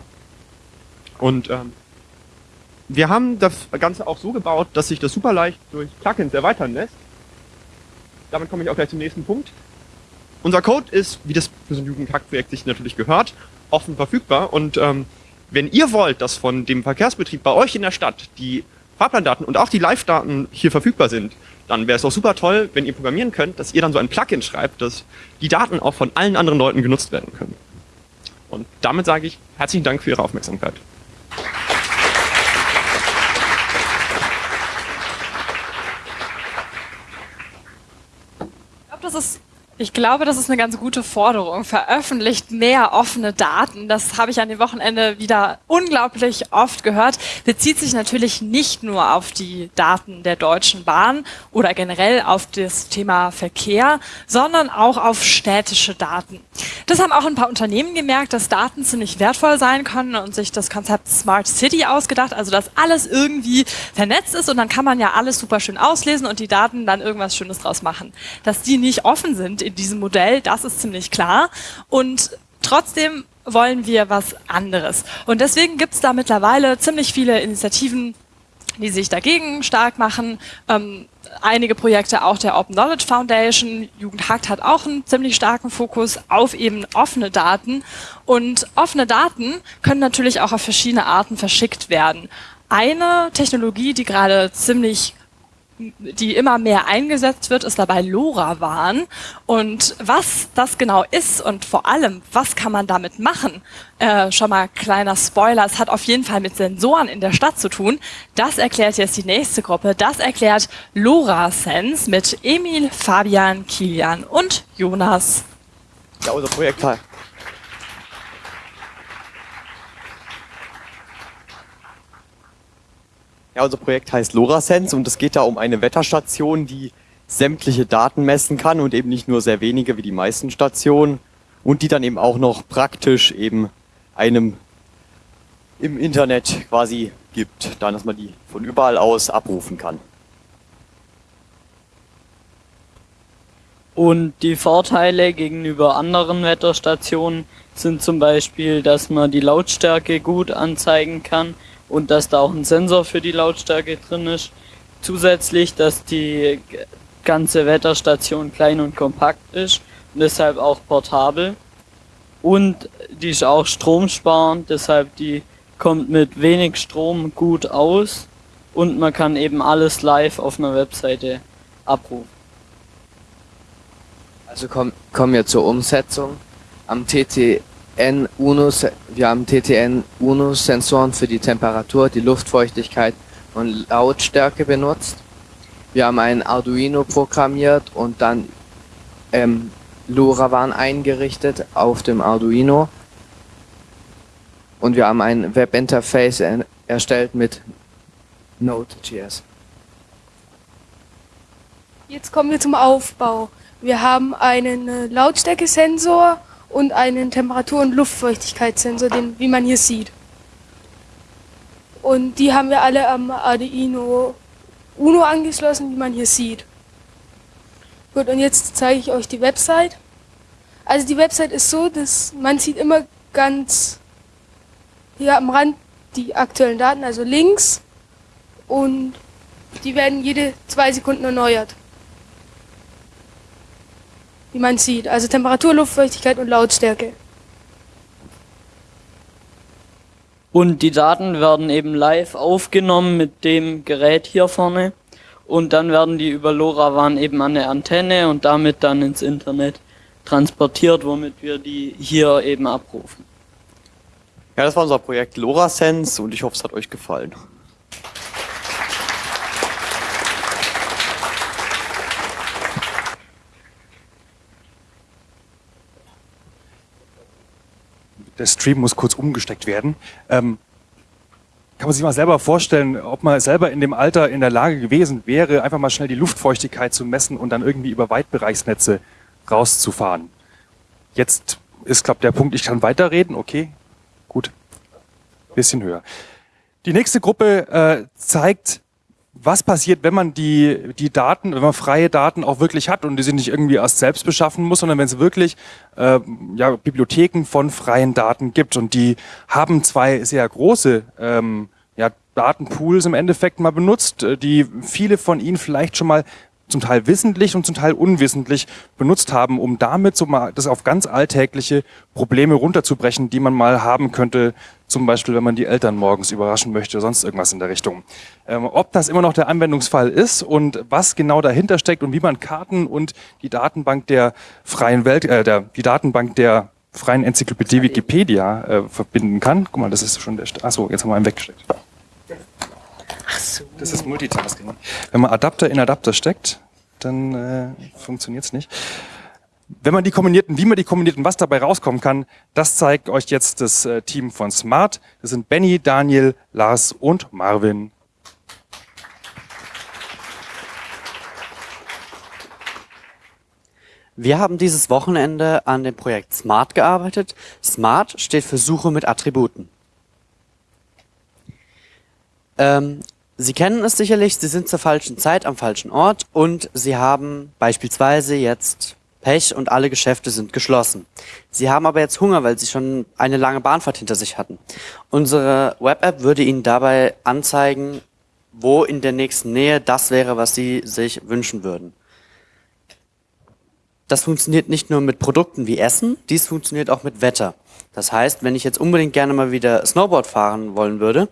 Und ähm, wir haben das Ganze auch so gebaut, dass sich das super leicht durch Plugins erweitern lässt. Damit komme ich auch gleich zum nächsten Punkt. Unser Code ist, wie das für so ein Jugendhack-Projekt sich natürlich gehört, offen verfügbar. Und ähm, wenn ihr wollt, dass von dem Verkehrsbetrieb bei euch in der Stadt die Fahrplandaten und auch die Live-Daten hier verfügbar sind, dann wäre es auch super toll, wenn ihr programmieren könnt, dass ihr dann so ein Plugin schreibt, dass die Daten auch von allen anderen Leuten genutzt werden können. Und damit sage ich herzlichen Dank für Ihre Aufmerksamkeit. Ich glaube, das ist ich glaube, das ist eine ganz gute Forderung. Veröffentlicht mehr offene Daten. Das habe ich an dem Wochenende wieder unglaublich oft gehört. Bezieht sich natürlich nicht nur auf die Daten der Deutschen Bahn oder generell auf das Thema Verkehr, sondern auch auf städtische Daten. Das haben auch ein paar Unternehmen gemerkt, dass Daten ziemlich wertvoll sein können und sich das Konzept Smart City ausgedacht, also dass alles irgendwie vernetzt ist und dann kann man ja alles super schön auslesen und die Daten dann irgendwas Schönes draus machen. Dass die nicht offen sind in diesem Modell, das ist ziemlich klar. Und trotzdem wollen wir was anderes. Und deswegen gibt es da mittlerweile ziemlich viele Initiativen, die sich dagegen stark machen. Ähm, einige Projekte auch der Open Knowledge Foundation. Jugendhakt hat auch einen ziemlich starken Fokus auf eben offene Daten. Und offene Daten können natürlich auch auf verschiedene Arten verschickt werden. Eine Technologie, die gerade ziemlich die immer mehr eingesetzt wird, ist dabei LoRaWAN. Und was das genau ist und vor allem, was kann man damit machen, äh, schon mal kleiner Spoiler, es hat auf jeden Fall mit Sensoren in der Stadt zu tun. Das erklärt jetzt die nächste Gruppe. Das erklärt LoRaSense mit Emil, Fabian, Kilian und Jonas. Ja, unser Projektteil. Ja, unser Projekt heißt LoRaSense und es geht da um eine Wetterstation, die sämtliche Daten messen kann und eben nicht nur sehr wenige wie die meisten Stationen und die dann eben auch noch praktisch eben einem im Internet quasi gibt, dann dass man die von überall aus abrufen kann. Und die Vorteile gegenüber anderen Wetterstationen sind zum Beispiel, dass man die Lautstärke gut anzeigen kann und dass da auch ein Sensor für die Lautstärke drin ist. Zusätzlich, dass die ganze Wetterstation klein und kompakt ist und deshalb auch portabel. Und die ist auch stromsparend, deshalb die kommt mit wenig Strom gut aus und man kann eben alles live auf einer Webseite abrufen. Also kommen kommen wir zur Umsetzung. Am TTN UNO, wir haben TTN UNO Sensoren für die Temperatur, die Luftfeuchtigkeit und Lautstärke benutzt. Wir haben ein Arduino programmiert und dann ähm, LoRaWAN eingerichtet auf dem Arduino. Und wir haben ein Webinterface er erstellt mit Node.js. Jetzt kommen wir zum Aufbau. Wir haben einen äh, Lautstärkesensor und einen Temperatur- und Luftfeuchtigkeitssensor, den, wie man hier sieht. Und die haben wir alle am Arduino Uno angeschlossen, wie man hier sieht. Gut, und jetzt zeige ich euch die Website. Also die Website ist so, dass man sieht immer ganz hier am Rand die aktuellen Daten, also links. Und die werden jede zwei Sekunden erneuert wie man sieht. Also Temperatur, Luftfeuchtigkeit und Lautstärke. Und die Daten werden eben live aufgenommen mit dem Gerät hier vorne. Und dann werden die über LoRaWAN eben an eine Antenne und damit dann ins Internet transportiert, womit wir die hier eben abrufen. Ja, das war unser Projekt LoRaSense und ich hoffe, es hat euch gefallen. Der Stream muss kurz umgesteckt werden. Ähm, kann man sich mal selber vorstellen, ob man selber in dem Alter in der Lage gewesen wäre, einfach mal schnell die Luftfeuchtigkeit zu messen und dann irgendwie über Weitbereichsnetze rauszufahren. Jetzt ist, glaube der Punkt, ich kann weiterreden, okay, gut, bisschen höher. Die nächste Gruppe äh, zeigt was passiert, wenn man die, die Daten, wenn man freie Daten auch wirklich hat und die sich nicht irgendwie erst selbst beschaffen muss, sondern wenn es wirklich äh, ja, Bibliotheken von freien Daten gibt. Und die haben zwei sehr große ähm, ja, Datenpools im Endeffekt mal benutzt, äh, die viele von Ihnen vielleicht schon mal zum Teil wissentlich und zum Teil unwissentlich benutzt haben, um damit so mal das auf ganz alltägliche Probleme runterzubrechen, die man mal haben könnte, zum Beispiel wenn man die Eltern morgens überraschen möchte, sonst irgendwas in der Richtung. Ähm, ob das immer noch der Anwendungsfall ist und was genau dahinter steckt und wie man Karten und die Datenbank der freien Welt, äh, der, die Datenbank der freien Enzyklopädie Wikipedia äh, verbinden kann. Guck mal, das ist schon der, St achso, jetzt haben wir einen weggesteckt. Ach so. Das ist Multitasking. Wenn man Adapter in Adapter steckt, dann äh, funktioniert es nicht. Wenn man die kombinierten, wie man die kombinierten, was dabei rauskommen kann, das zeigt euch jetzt das äh, Team von Smart. Das sind Benny, Daniel, Lars und Marvin. Wir haben dieses Wochenende an dem Projekt Smart gearbeitet. Smart steht für Suche mit Attributen. Ähm, Sie kennen es sicherlich, Sie sind zur falschen Zeit am falschen Ort und Sie haben beispielsweise jetzt Pech und alle Geschäfte sind geschlossen. Sie haben aber jetzt Hunger, weil Sie schon eine lange Bahnfahrt hinter sich hatten. Unsere Web-App würde Ihnen dabei anzeigen, wo in der nächsten Nähe das wäre, was Sie sich wünschen würden. Das funktioniert nicht nur mit Produkten wie Essen, dies funktioniert auch mit Wetter. Das heißt, wenn ich jetzt unbedingt gerne mal wieder Snowboard fahren wollen würde,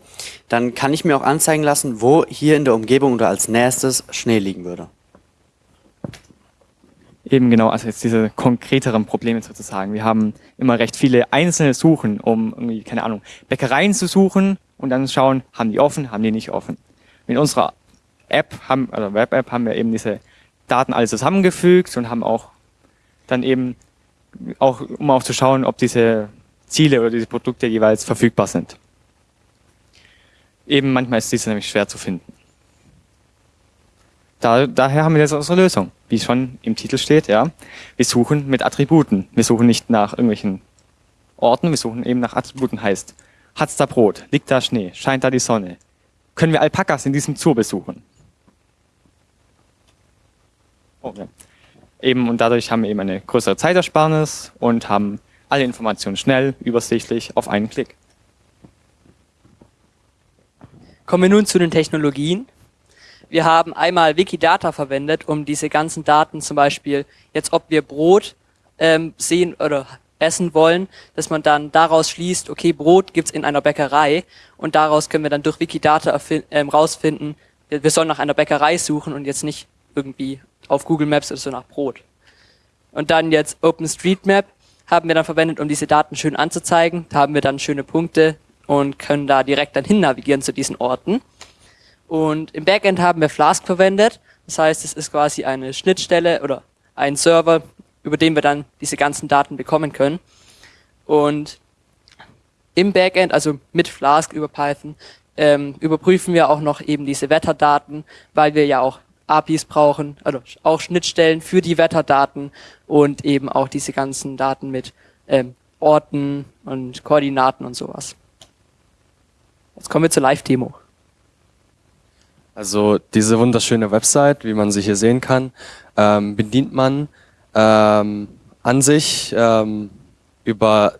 dann kann ich mir auch anzeigen lassen, wo hier in der Umgebung oder als nächstes Schnee liegen würde. Eben genau, also jetzt diese konkreteren Probleme sozusagen. Wir haben immer recht viele einzelne Suchen, um irgendwie, keine Ahnung, Bäckereien zu suchen und dann schauen, haben die offen, haben die nicht offen. In unserer App, haben, also Web-App, haben wir eben diese Daten alle zusammengefügt und haben auch dann eben auch, um auch zu schauen, ob diese Ziele oder diese Produkte jeweils verfügbar sind. Eben manchmal ist diese nämlich schwer zu finden. Da, daher haben wir jetzt unsere Lösung, wie schon im Titel steht, ja. Wir suchen mit Attributen. Wir suchen nicht nach irgendwelchen Orten, wir suchen eben nach Attributen. Heißt, hat's da Brot? Liegt da Schnee? Scheint da die Sonne? Können wir Alpakas in diesem Zoo besuchen? Oh, ja. Eben, und dadurch haben wir eben eine größere Zeitersparnis und haben alle Informationen schnell, übersichtlich auf einen Klick. Kommen wir nun zu den Technologien. Wir haben einmal Wikidata verwendet, um diese ganzen Daten zum Beispiel, jetzt ob wir Brot ähm, sehen oder essen wollen, dass man dann daraus schließt, okay, Brot gibt's in einer Bäckerei und daraus können wir dann durch Wikidata ähm, rausfinden, wir sollen nach einer Bäckerei suchen und jetzt nicht irgendwie auf Google Maps oder so nach Brot. Und dann jetzt OpenStreetMap haben wir dann verwendet, um diese Daten schön anzuzeigen. Da haben wir dann schöne Punkte und können da direkt dann hin navigieren zu diesen Orten. Und im Backend haben wir Flask verwendet. Das heißt, es ist quasi eine Schnittstelle oder ein Server, über den wir dann diese ganzen Daten bekommen können. Und im Backend, also mit Flask über Python, ähm, überprüfen wir auch noch eben diese Wetterdaten, weil wir ja auch APIs brauchen, also auch Schnittstellen für die Wetterdaten und eben auch diese ganzen Daten mit ähm, Orten und Koordinaten und sowas. Jetzt kommen wir zur Live-Demo. Also diese wunderschöne Website, wie man sie hier sehen kann, ähm, bedient man ähm, an sich ähm, über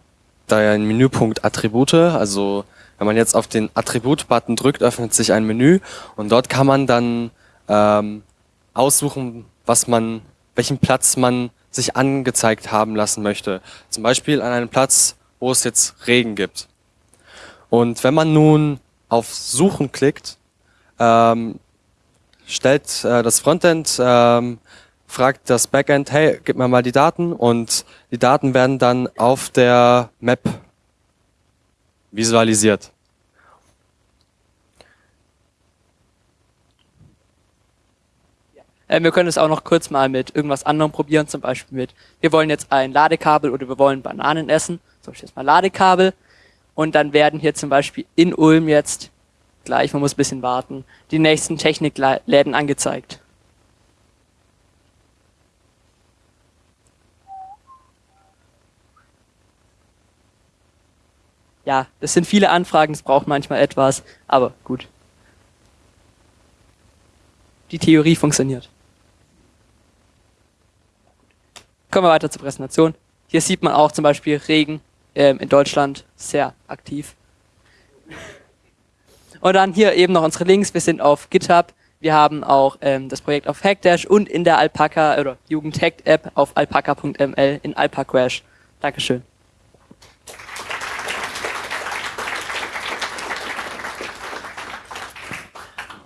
den Menüpunkt Attribute. Also wenn man jetzt auf den Attribut-Button drückt, öffnet sich ein Menü und dort kann man dann ähm, aussuchen, was man, welchen Platz man sich angezeigt haben lassen möchte. Zum Beispiel an einem Platz, wo es jetzt Regen gibt. Und wenn man nun auf Suchen klickt, ähm, stellt äh, das Frontend, ähm, fragt das Backend, hey, gib mir mal die Daten und die Daten werden dann auf der Map visualisiert. Äh, wir können es auch noch kurz mal mit irgendwas anderem probieren, zum Beispiel mit, wir wollen jetzt ein Ladekabel oder wir wollen Bananen essen, zum Beispiel jetzt mal Ladekabel. Und dann werden hier zum Beispiel in Ulm jetzt gleich, man muss ein bisschen warten, die nächsten Technikläden angezeigt. Ja, das sind viele Anfragen, es braucht manchmal etwas, aber gut. Die Theorie funktioniert. Kommen wir weiter zur Präsentation. Hier sieht man auch zum Beispiel Regen ähm, in Deutschland sehr aktiv. Und dann hier eben noch unsere Links. Wir sind auf GitHub. Wir haben auch ähm, das Projekt auf Hackdash und in der Alpaca oder Jugendhack App auf alpaca.ml in Alpacrash. Dankeschön.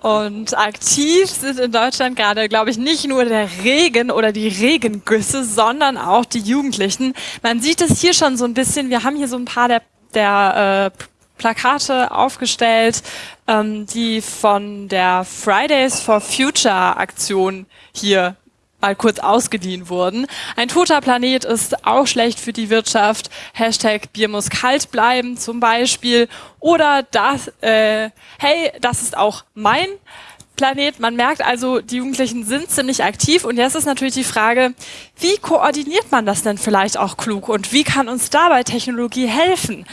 Und aktiv sind in Deutschland gerade, glaube ich, nicht nur der Regen oder die Regengüsse, sondern auch die Jugendlichen. Man sieht es hier schon so ein bisschen. Wir haben hier so ein paar der, der äh, Plakate aufgestellt, ähm, die von der Fridays for Future Aktion hier mal kurz ausgeliehen wurden. Ein toter Planet ist auch schlecht für die Wirtschaft. Hashtag Bier muss kalt bleiben zum Beispiel. Oder das, äh, hey, das ist auch mein Planet. Man merkt also, die Jugendlichen sind ziemlich aktiv. Und jetzt ist natürlich die Frage, wie koordiniert man das denn vielleicht auch klug? Und wie kann uns dabei Technologie helfen?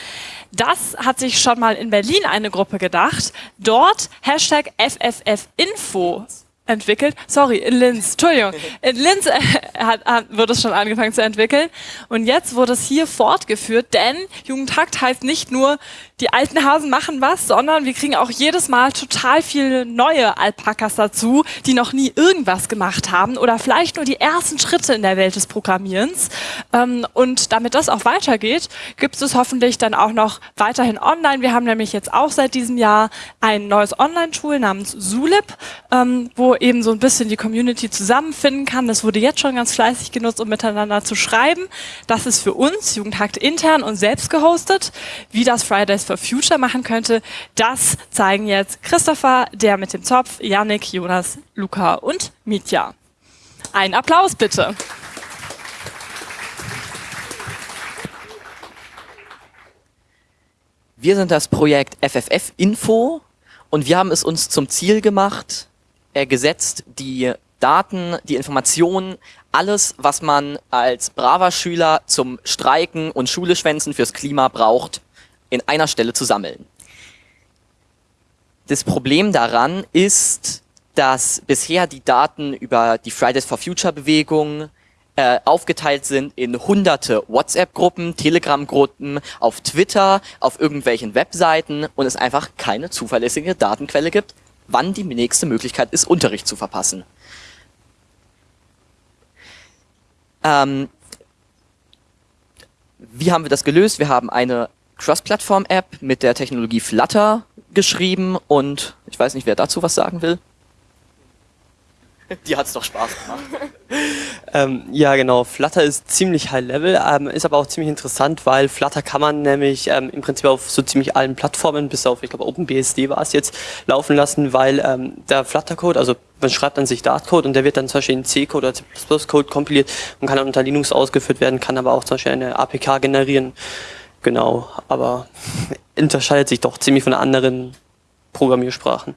Das hat sich schon mal in Berlin eine Gruppe gedacht. Dort Hashtag FFFinfo entwickelt. Sorry, in Linz, Entschuldigung. In Linz äh, hat, hat, wird es schon angefangen zu entwickeln. Und jetzt wurde es hier fortgeführt, denn Jugendtakt heißt nicht nur, die alten Hasen machen was, sondern wir kriegen auch jedes Mal total viele neue Alpakas dazu, die noch nie irgendwas gemacht haben oder vielleicht nur die ersten Schritte in der Welt des Programmierens. Ähm, und damit das auch weitergeht, gibt es hoffentlich dann auch noch weiterhin online. Wir haben nämlich jetzt auch seit diesem Jahr ein neues Online-Tool namens Zulip, ähm, eben so ein bisschen die Community zusammenfinden kann. Das wurde jetzt schon ganz fleißig genutzt, um miteinander zu schreiben. Das ist für uns, Jugendhakt intern und selbst gehostet. Wie das Fridays for Future machen könnte, das zeigen jetzt Christopher, der mit dem Zopf, Yannick, Jonas, Luca und Mitya. Ein Applaus bitte. Wir sind das Projekt FFF Info und wir haben es uns zum Ziel gemacht, äh, gesetzt die Daten, die Informationen, alles, was man als braver Schüler zum Streiken und Schule schwänzen fürs Klima braucht, in einer Stelle zu sammeln. Das Problem daran ist, dass bisher die Daten über die Fridays for Future Bewegung äh, aufgeteilt sind in hunderte WhatsApp-Gruppen, Telegram-Gruppen, auf Twitter, auf irgendwelchen Webseiten und es einfach keine zuverlässige Datenquelle gibt, wann die nächste Möglichkeit ist, Unterricht zu verpassen. Ähm, wie haben wir das gelöst? Wir haben eine Cross-Plattform-App mit der Technologie Flutter geschrieben und ich weiß nicht, wer dazu was sagen will. Die hat's doch Spaß gemacht. Ähm, ja, genau. Flutter ist ziemlich high level, ähm, ist aber auch ziemlich interessant, weil Flutter kann man nämlich ähm, im Prinzip auf so ziemlich allen Plattformen, bis auf, ich glaube, OpenBSD war es jetzt, laufen lassen, weil ähm, der Flutter-Code, also man schreibt an sich Dart-Code und der wird dann zum Beispiel in C-Code oder C++-Code kompiliert und kann dann unter Linux ausgeführt werden, kann aber auch zum Beispiel eine APK generieren. Genau, aber unterscheidet sich doch ziemlich von anderen Programmiersprachen.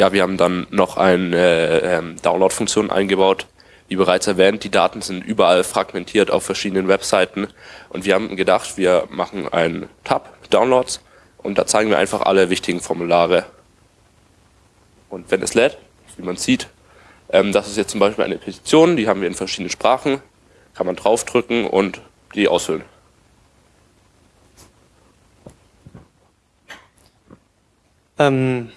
Ja, wir haben dann noch eine ähm, Download-Funktion eingebaut. Wie bereits erwähnt, die Daten sind überall fragmentiert auf verschiedenen Webseiten und wir haben gedacht, wir machen einen Tab Downloads und da zeigen wir einfach alle wichtigen Formulare. Und wenn es lädt, wie man sieht, ähm, das ist jetzt zum Beispiel eine Petition, die haben wir in verschiedenen Sprachen, kann man draufdrücken und die ausfüllen. Ähm,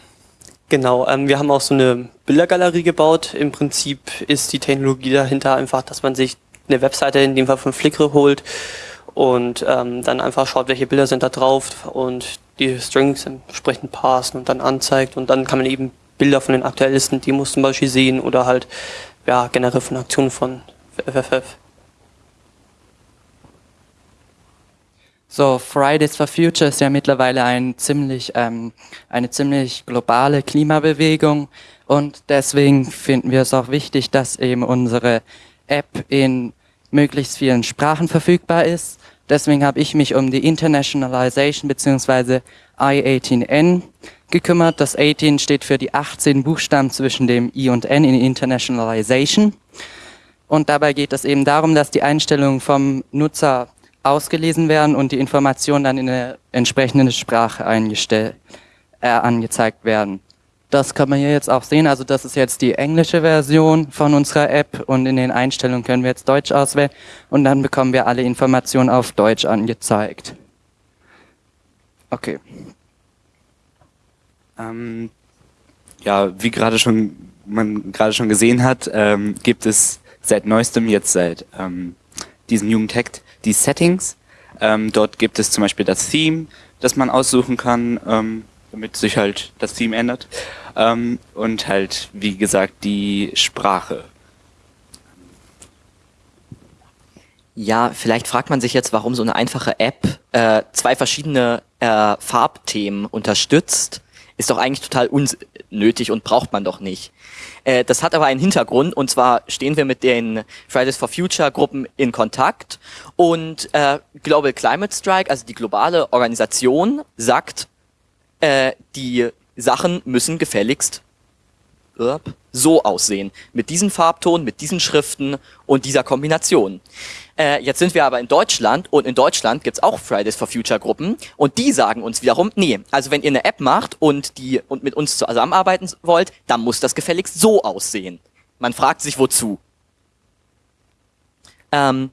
genau, ähm, wir haben auch so eine Bildergalerie gebaut. Im Prinzip ist die Technologie dahinter einfach, dass man sich eine Webseite, in dem Fall von Flickr, holt und ähm, dann einfach schaut, welche Bilder sind da drauf und die Strings entsprechend parsen und dann anzeigt und dann kann man eben Bilder von den aktuellsten Demos zum Beispiel sehen oder halt ja generell von Aktionen von FFF. So, Fridays for Future ist ja mittlerweile ein ziemlich, ähm, eine ziemlich globale Klimabewegung und deswegen finden wir es auch wichtig, dass eben unsere App in möglichst vielen Sprachen verfügbar ist. Deswegen habe ich mich um die Internationalization bzw. I18N gekümmert. Das 18 steht für die 18 Buchstaben zwischen dem I und N in Internationalization. Und dabei geht es eben darum, dass die Einstellungen vom Nutzer ausgelesen werden und die Informationen dann in eine entsprechende Sprache eingestellt, äh, angezeigt werden. Das kann man hier jetzt auch sehen. Also das ist jetzt die englische Version von unserer App und in den Einstellungen können wir jetzt Deutsch auswählen und dann bekommen wir alle Informationen auf Deutsch angezeigt. Okay. Ähm, ja, wie gerade schon man gerade schon gesehen hat, ähm, gibt es seit neuestem jetzt seit ähm, diesem Jugendhack die Settings. Ähm, dort gibt es zum Beispiel das Theme, das man aussuchen kann, ähm, damit sich halt das Theme ändert. Ähm, und halt, wie gesagt, die Sprache. Ja, vielleicht fragt man sich jetzt, warum so eine einfache App äh, zwei verschiedene äh, Farbthemen unterstützt. Ist doch eigentlich total unnötig und braucht man doch nicht. Äh, das hat aber einen Hintergrund und zwar stehen wir mit den Fridays for Future Gruppen in Kontakt. Und äh, Global Climate Strike, also die globale Organisation, sagt, äh, die Sachen müssen gefälligst so aussehen. Mit diesem Farbton, mit diesen Schriften und dieser Kombination. Äh, jetzt sind wir aber in Deutschland und in Deutschland gibt's auch Fridays for Future Gruppen und die sagen uns wiederum, nee, also wenn ihr eine App macht und die und mit uns zusammenarbeiten wollt, dann muss das gefälligst so aussehen. Man fragt sich wozu. Ähm,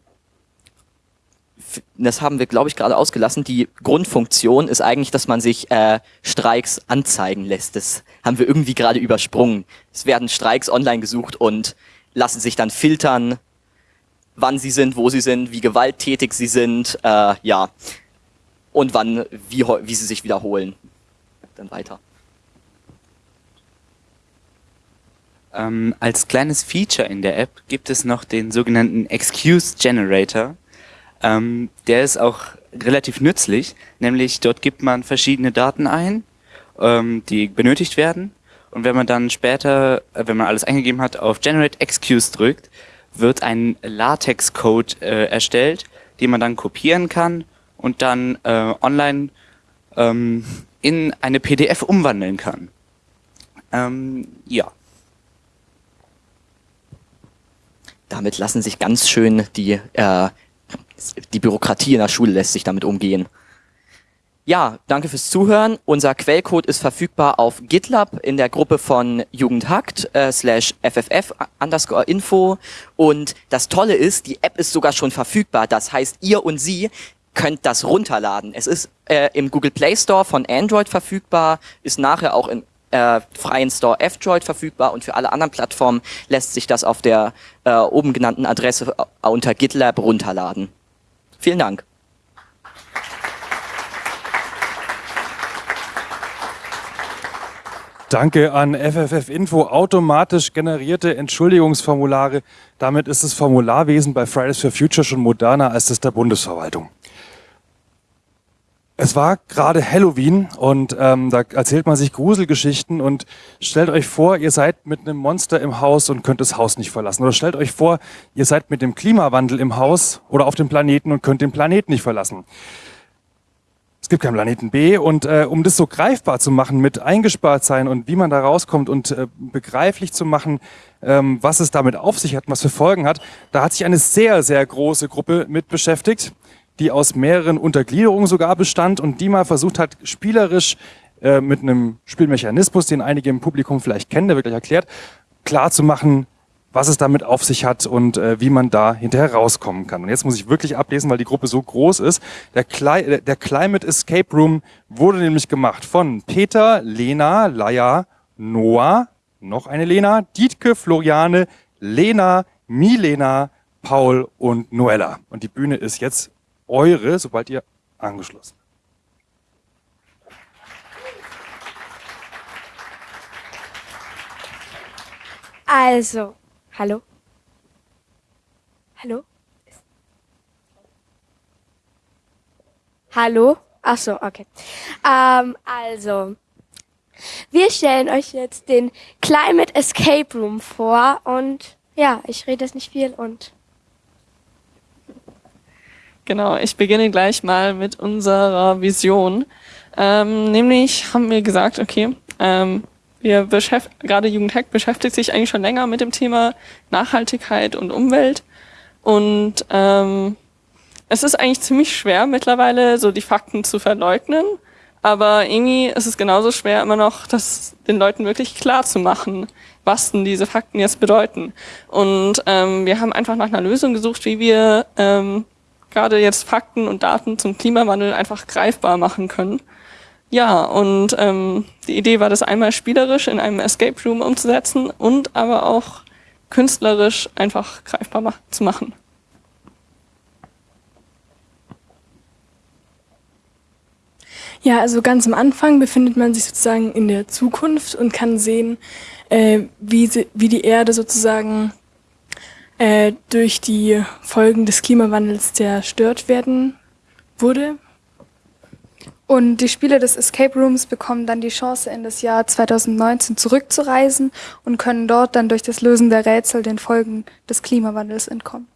das haben wir, glaube ich, gerade ausgelassen. Die Grundfunktion ist eigentlich, dass man sich äh, Streiks anzeigen lässt. Das haben wir irgendwie gerade übersprungen. Es werden Streiks online gesucht und lassen sich dann filtern, wann sie sind, wo sie sind, wie gewalttätig sie sind, äh, ja, und wann, wie, wie sie sich wiederholen. Dann weiter. Ähm, als kleines Feature in der App gibt es noch den sogenannten Excuse Generator. Ähm, der ist auch relativ nützlich, nämlich dort gibt man verschiedene Daten ein, ähm, die benötigt werden. Und wenn man dann später, äh, wenn man alles eingegeben hat, auf Generate Excuse drückt, wird ein LaTeX-Code äh, erstellt, den man dann kopieren kann und dann äh, online ähm, in eine PDF umwandeln kann. Ähm, ja. Damit lassen sich ganz schön die, äh, die Bürokratie in der Schule lässt sich damit umgehen. Ja, danke fürs Zuhören. Unser Quellcode ist verfügbar auf GitLab in der Gruppe von Jugendhakt äh, slash FFF underscore Info. Und das Tolle ist, die App ist sogar schon verfügbar. Das heißt, ihr und sie könnt das runterladen. Es ist äh, im Google Play Store von Android verfügbar, ist nachher auch im äh, freien Store F-Droid verfügbar und für alle anderen Plattformen lässt sich das auf der äh, oben genannten Adresse äh, unter GitLab runterladen. Vielen Dank. Danke an FFF Info. Automatisch generierte Entschuldigungsformulare. Damit ist das Formularwesen bei Fridays for Future schon moderner als das der Bundesverwaltung. Es war gerade Halloween und ähm, da erzählt man sich Gruselgeschichten und stellt euch vor, ihr seid mit einem Monster im Haus und könnt das Haus nicht verlassen. Oder stellt euch vor, ihr seid mit dem Klimawandel im Haus oder auf dem Planeten und könnt den Planeten nicht verlassen. Es gibt keinen Planeten B und äh, um das so greifbar zu machen mit eingespart sein und wie man da rauskommt und äh, begreiflich zu machen, ähm, was es damit auf sich hat, was für Folgen hat, da hat sich eine sehr, sehr große Gruppe mit beschäftigt, die aus mehreren Untergliederungen sogar bestand und die mal versucht hat, spielerisch äh, mit einem Spielmechanismus, den einige im Publikum vielleicht kennen, der wirklich erklärt, klar zu machen, was es damit auf sich hat und äh, wie man da hinterher rauskommen kann. Und jetzt muss ich wirklich ablesen, weil die Gruppe so groß ist. Der, Cli der Climate Escape Room wurde nämlich gemacht von Peter, Lena, Laia, Noah, noch eine Lena, Dietke, Floriane, Lena, Milena, Paul und Noella. Und die Bühne ist jetzt eure, sobald ihr angeschlossen Also, hallo? Hallo? Hallo? Ach so, okay. Ähm, also, wir stellen euch jetzt den Climate Escape Room vor und ja, ich rede jetzt nicht viel und Genau, ich beginne gleich mal mit unserer Vision. Ähm, nämlich haben wir gesagt, okay, ähm, wir beschäft gerade Jugendhack beschäftigt sich eigentlich schon länger mit dem Thema Nachhaltigkeit und Umwelt. Und ähm, es ist eigentlich ziemlich schwer mittlerweile, so die Fakten zu verleugnen. Aber irgendwie ist es genauso schwer, immer noch das den Leuten wirklich klar zu machen, was denn diese Fakten jetzt bedeuten. Und ähm, wir haben einfach nach einer Lösung gesucht, wie wir ähm, gerade jetzt Fakten und Daten zum Klimawandel einfach greifbar machen können. Ja, und ähm, die Idee war, das einmal spielerisch in einem Escape Room umzusetzen und aber auch künstlerisch einfach greifbar mach zu machen. Ja, also ganz am Anfang befindet man sich sozusagen in der Zukunft und kann sehen, äh, wie, sie, wie die Erde sozusagen äh, durch die Folgen des Klimawandels zerstört werden wurde. Und die Spieler des Escape Rooms bekommen dann die Chance, in das Jahr 2019 zurückzureisen und können dort dann durch das Lösen der Rätsel den Folgen des Klimawandels entkommen.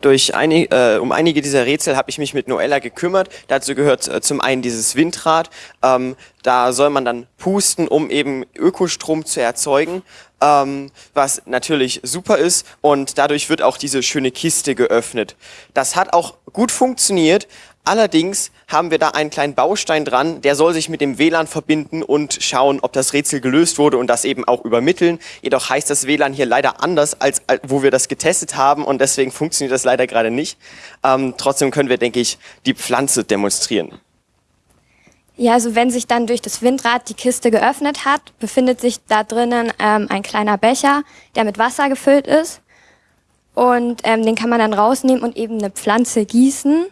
Durch einig, äh, um einige dieser Rätsel habe ich mich mit Noella gekümmert. Dazu gehört äh, zum einen dieses Windrad. Ähm, da soll man dann pusten, um eben Ökostrom zu erzeugen, ähm, was natürlich super ist. Und dadurch wird auch diese schöne Kiste geöffnet. Das hat auch gut funktioniert. Allerdings haben wir da einen kleinen Baustein dran, der soll sich mit dem WLAN verbinden und schauen, ob das Rätsel gelöst wurde und das eben auch übermitteln. Jedoch heißt das WLAN hier leider anders, als, wo wir das getestet haben und deswegen funktioniert das leider gerade nicht. Ähm, trotzdem können wir, denke ich, die Pflanze demonstrieren. Ja, also wenn sich dann durch das Windrad die Kiste geöffnet hat, befindet sich da drinnen ähm, ein kleiner Becher, der mit Wasser gefüllt ist. Und ähm, den kann man dann rausnehmen und eben eine Pflanze gießen.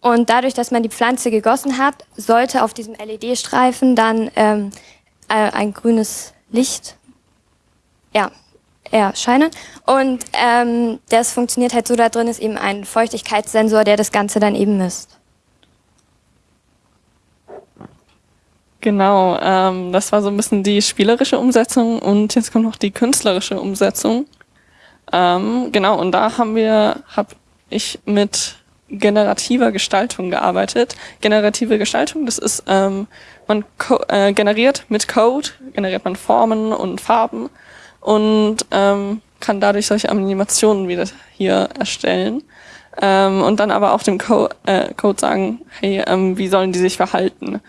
Und dadurch, dass man die Pflanze gegossen hat, sollte auf diesem LED-Streifen dann ähm, äh, ein grünes Licht ja, erscheinen. Und ähm, das funktioniert halt so, da drin ist eben ein Feuchtigkeitssensor, der das Ganze dann eben misst. Genau, ähm, das war so ein bisschen die spielerische Umsetzung und jetzt kommt noch die künstlerische Umsetzung. Ähm, genau, und da haben wir, habe ich mit generativer Gestaltung gearbeitet. Generative Gestaltung, das ist, ähm, man äh, generiert mit Code, generiert man Formen und Farben und ähm, kann dadurch solche Animationen wieder hier erstellen. Ähm, und dann aber auch dem Co äh, Code sagen, hey, ähm, wie sollen die sich verhalten?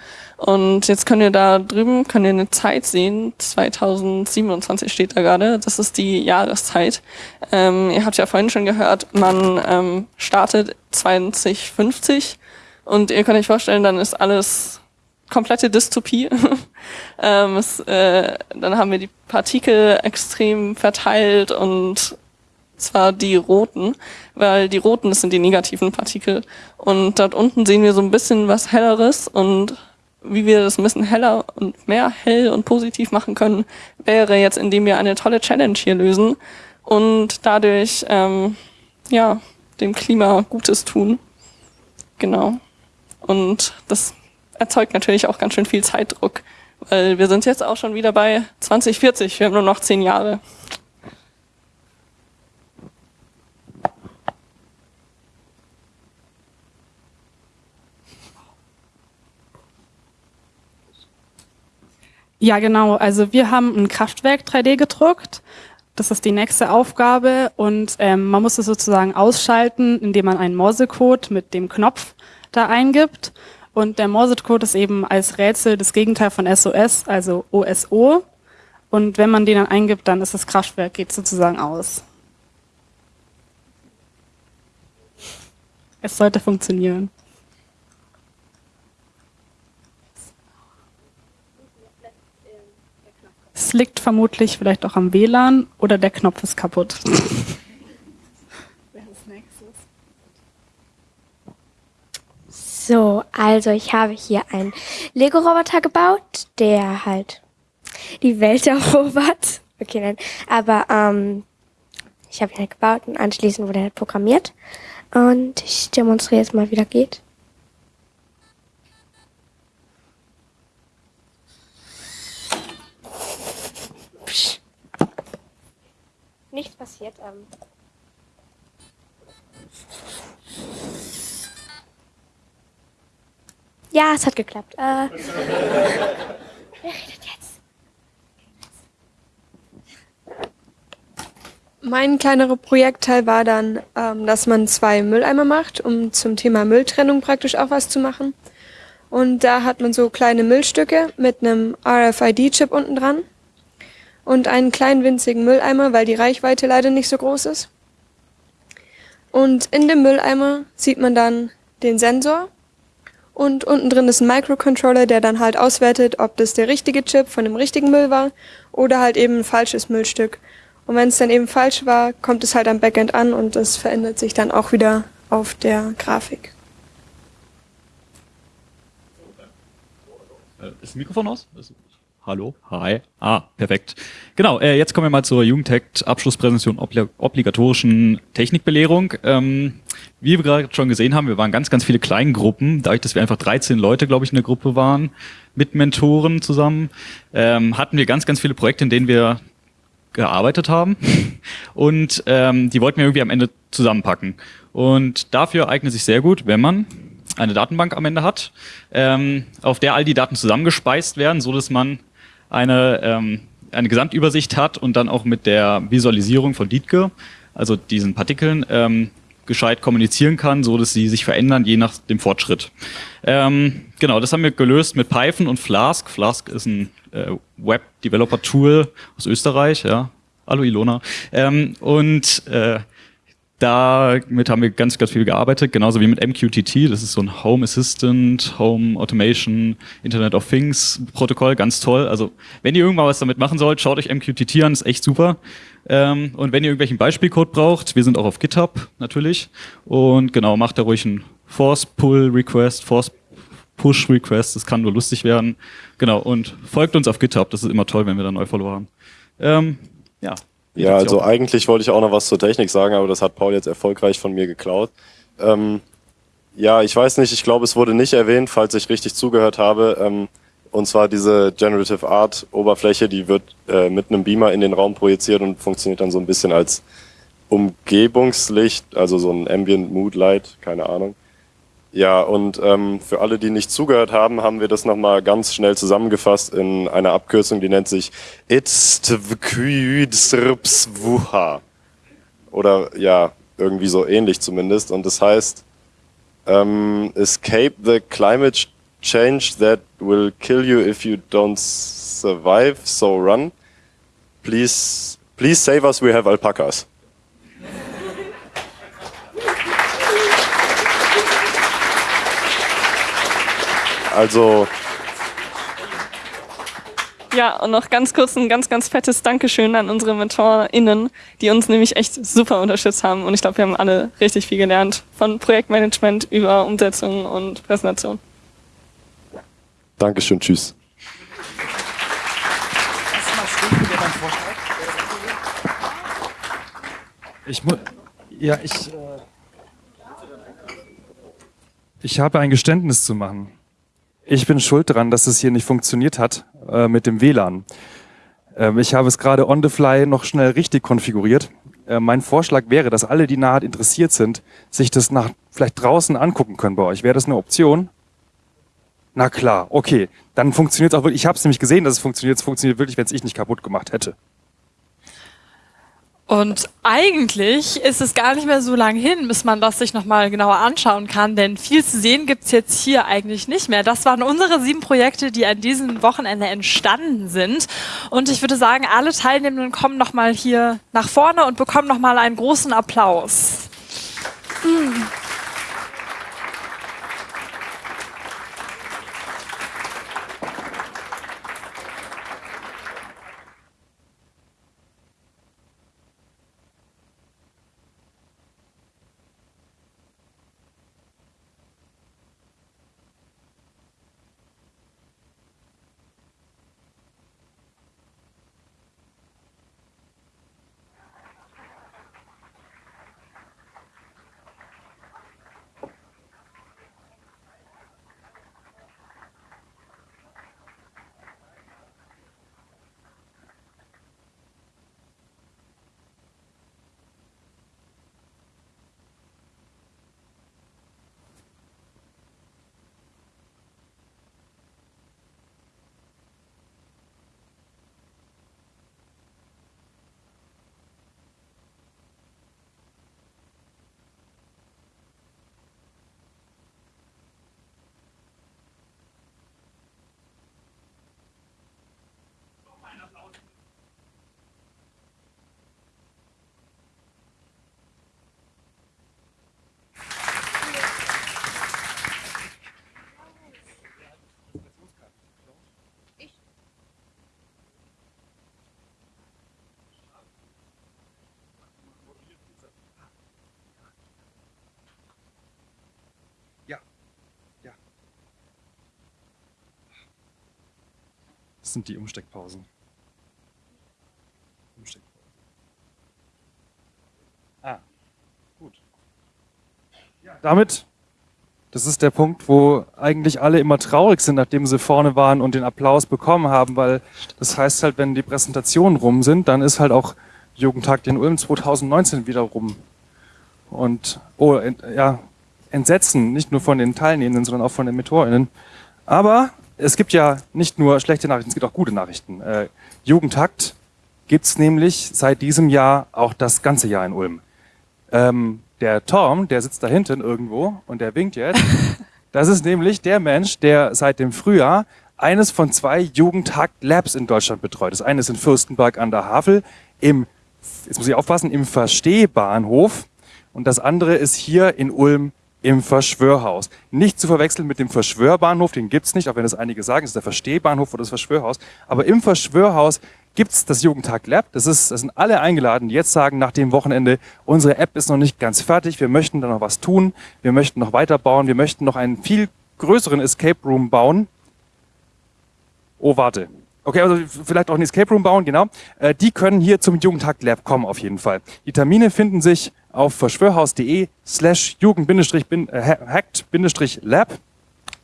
Und jetzt könnt ihr da drüben, könnt ihr eine Zeit sehen, 2027 steht da gerade, das ist die Jahreszeit. Ähm, ihr habt ja vorhin schon gehört, man ähm, startet 2050 und ihr könnt euch vorstellen, dann ist alles komplette Dystopie. ähm, es, äh, dann haben wir die Partikel extrem verteilt und zwar die roten, weil die roten, das sind die negativen Partikel. Und dort unten sehen wir so ein bisschen was Helleres und wie wir das ein bisschen heller und mehr hell und positiv machen können, wäre jetzt, indem wir eine tolle Challenge hier lösen und dadurch ähm, ja dem Klima Gutes tun. Genau. Und das erzeugt natürlich auch ganz schön viel Zeitdruck, weil wir sind jetzt auch schon wieder bei 2040. Wir haben nur noch zehn Jahre. Ja, genau. Also wir haben ein Kraftwerk 3D gedruckt. Das ist die nächste Aufgabe und ähm, man muss es sozusagen ausschalten, indem man einen Morsecode mit dem Knopf da eingibt. Und der Morsecode ist eben als Rätsel das Gegenteil von SOS, also OSO. Und wenn man den dann eingibt, dann ist das Kraftwerk, geht sozusagen aus. Es sollte funktionieren. Es liegt vermutlich vielleicht auch am WLAN oder der Knopf ist kaputt. So, also ich habe hier einen Lego-Roboter gebaut, der halt die Welt erobert. Okay, nein. Aber ähm, ich habe ihn halt gebaut und anschließend wurde er halt programmiert. Und ich demonstriere jetzt mal, wie das geht. Nichts passiert. Ähm. Ja, es hat geklappt. Äh. Wer redet jetzt? Mein kleinerer Projektteil war dann, ähm, dass man zwei Mülleimer macht, um zum Thema Mülltrennung praktisch auch was zu machen. Und da hat man so kleine Müllstücke mit einem RFID-Chip unten dran und einen kleinen winzigen Mülleimer, weil die Reichweite leider nicht so groß ist. Und in dem Mülleimer sieht man dann den Sensor und unten drin ist ein Microcontroller, der dann halt auswertet, ob das der richtige Chip von dem richtigen Müll war oder halt eben ein falsches Müllstück. Und wenn es dann eben falsch war, kommt es halt am Backend an und das verändert sich dann auch wieder auf der Grafik. Äh, ist das Mikrofon aus? Hallo, hi. Ah, perfekt. Genau, äh, jetzt kommen wir mal zur Jugendtech-Abschlusspräsentation obli obligatorischen Technikbelehrung. Ähm, wie wir gerade schon gesehen haben, wir waren ganz, ganz viele Kleingruppen. Dadurch, dass wir einfach 13 Leute, glaube ich, in der Gruppe waren, mit Mentoren zusammen, ähm, hatten wir ganz, ganz viele Projekte, in denen wir gearbeitet haben. Und ähm, die wollten wir irgendwie am Ende zusammenpacken. Und dafür eignet sich sehr gut, wenn man eine Datenbank am Ende hat, ähm, auf der all die Daten zusammengespeist werden, so dass man eine, ähm, eine Gesamtübersicht hat und dann auch mit der Visualisierung von Dietke, also diesen Partikeln, ähm, gescheit kommunizieren kann, so dass sie sich verändern, je nach dem Fortschritt. Ähm, genau, das haben wir gelöst mit Python und Flask. Flask ist ein äh, Web-Developer-Tool aus Österreich, ja. Hallo Ilona. Ähm, und äh, damit haben wir ganz, ganz viel gearbeitet, genauso wie mit MQTT. Das ist so ein Home Assistant, Home Automation, Internet of Things Protokoll, ganz toll. Also wenn ihr irgendwann was damit machen sollt, schaut euch MQTT an, ist echt super. Ähm, und wenn ihr irgendwelchen Beispielcode braucht, wir sind auch auf GitHub natürlich. Und genau, macht da ruhig einen Force Pull Request, Force Push Request, das kann nur lustig werden. Genau, und folgt uns auf GitHub, das ist immer toll, wenn wir da neue Follower haben. Ähm, ja, ja, also eigentlich wollte ich auch noch was zur Technik sagen, aber das hat Paul jetzt erfolgreich von mir geklaut. Ähm, ja, ich weiß nicht, ich glaube, es wurde nicht erwähnt, falls ich richtig zugehört habe. Ähm, und zwar diese Generative Art Oberfläche, die wird äh, mit einem Beamer in den Raum projiziert und funktioniert dann so ein bisschen als Umgebungslicht, also so ein Ambient Mood Light, keine Ahnung. Ja, und ähm, für alle, die nicht zugehört haben, haben wir das nochmal ganz schnell zusammengefasst in einer Abkürzung, die nennt sich ITSTWQIDSRPSWUHA. Oder ja, irgendwie so ähnlich zumindest. Und das heißt, ähm, Escape the climate change that will kill you if you don't survive, so run. Please, please save us, we have alpacas. Also. Ja, und noch ganz kurz ein ganz, ganz fettes Dankeschön an unsere MentorInnen, die uns nämlich echt super unterstützt haben. Und ich glaube, wir haben alle richtig viel gelernt. Von Projektmanagement über Umsetzung und Präsentation. Dankeschön, tschüss. Ich muss. Ja, ich. Äh, ich habe ein Geständnis zu machen. Ich bin schuld daran, dass es hier nicht funktioniert hat äh, mit dem WLAN. Ähm, ich habe es gerade on the fly noch schnell richtig konfiguriert. Äh, mein Vorschlag wäre, dass alle, die nahe interessiert sind, sich das nach vielleicht draußen angucken können bei euch. Wäre das eine Option? Na klar, okay. Dann funktioniert es auch wirklich. Ich habe es nämlich gesehen, dass es funktioniert. Es funktioniert wirklich, wenn es ich nicht kaputt gemacht hätte. Und eigentlich ist es gar nicht mehr so lang hin, bis man das sich nochmal genauer anschauen kann, denn viel zu sehen gibt's jetzt hier eigentlich nicht mehr. Das waren unsere sieben Projekte, die an diesem Wochenende entstanden sind. Und ich würde sagen, alle Teilnehmenden kommen nochmal hier nach vorne und bekommen nochmal einen großen Applaus. Mhm. Sind die Umsteckpausen. Umsteckpausen. Ah, gut. Ja, damit, das ist der Punkt, wo eigentlich alle immer traurig sind, nachdem sie vorne waren und den Applaus bekommen haben, weil das heißt halt, wenn die Präsentationen rum sind, dann ist halt auch Jugendtag in Ulm 2019 wieder rum. Und, oh, ja, Entsetzen, nicht nur von den Teilnehmenden, sondern auch von den MentorInnen. Aber es gibt ja nicht nur schlechte Nachrichten, es gibt auch gute Nachrichten. Äh, Jugendtakt gibt's nämlich seit diesem Jahr auch das ganze Jahr in Ulm. Ähm, der Tom, der sitzt da hinten irgendwo und der winkt jetzt. Das ist nämlich der Mensch, der seit dem Frühjahr eines von zwei Jugendtakt-Labs in Deutschland betreut. Das eine ist in Fürstenberg an der Havel im, jetzt muss ich aufpassen, im Verstehbahnhof und das andere ist hier in Ulm im Verschwörhaus. Nicht zu verwechseln mit dem Verschwörbahnhof, den gibt's nicht, auch wenn das einige sagen, es ist der Verstehbahnhof oder das Verschwörhaus. Aber im Verschwörhaus gibt's das Jugendtag Lab. Das, ist, das sind alle eingeladen, die jetzt sagen, nach dem Wochenende, unsere App ist noch nicht ganz fertig, wir möchten da noch was tun, wir möchten noch weiterbauen, wir möchten noch einen viel größeren Escape Room bauen. Oh, warte. Okay, also vielleicht auch einen Escape Room bauen, genau. Äh, die können hier zum Jugendtag Lab kommen auf jeden Fall. Die Termine finden sich auf verschwörhaus.de slash jugend-hackt-lab.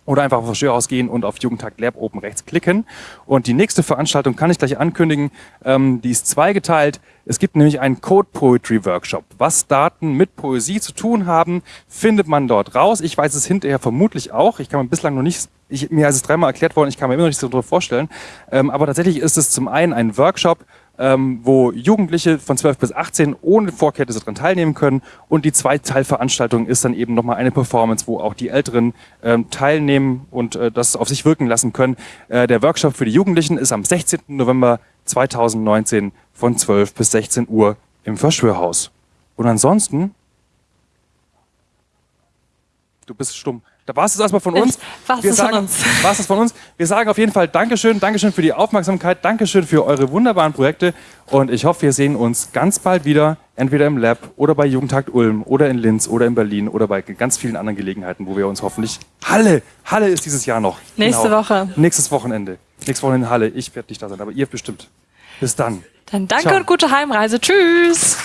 oder einfach auf Verschwörhaus gehen und auf Jugendtag Lab oben rechts klicken. Und die nächste Veranstaltung kann ich gleich ankündigen. Ähm, die ist zweigeteilt. Es gibt nämlich einen Code Poetry Workshop. Was Daten mit Poesie zu tun haben, findet man dort raus. Ich weiß es hinterher vermutlich auch. Ich kann mir bislang noch nicht, ich, mir ist es dreimal erklärt worden, ich kann mir immer noch nicht so darüber vorstellen. Ähm, aber tatsächlich ist es zum einen ein Workshop, ähm, wo Jugendliche von 12 bis 18 ohne Vorkenntnisse daran teilnehmen können. Und die Zweiteilveranstaltung ist dann eben nochmal eine Performance, wo auch die Älteren ähm, teilnehmen und äh, das auf sich wirken lassen können. Äh, der Workshop für die Jugendlichen ist am 16. November 2019 von 12 bis 16 Uhr im Verschwörhaus. Und ansonsten, du bist stumm. Da war es erstmal von uns. Wir das von sagen, uns. war's das von uns. Wir sagen auf jeden Fall Dankeschön, Dankeschön für die Aufmerksamkeit, Dankeschön für eure wunderbaren Projekte und ich hoffe, wir sehen uns ganz bald wieder, entweder im Lab oder bei Jugendtag Ulm oder in Linz oder in Berlin oder bei ganz vielen anderen Gelegenheiten, wo wir uns hoffentlich Halle, Halle ist dieses Jahr noch. Genau. Nächste Woche. Nächstes Wochenende. Nächstes Wochenende in Halle. Ich werde nicht da sein, aber ihr bestimmt. Bis dann. Dann danke Ciao. und gute Heimreise. Tschüss.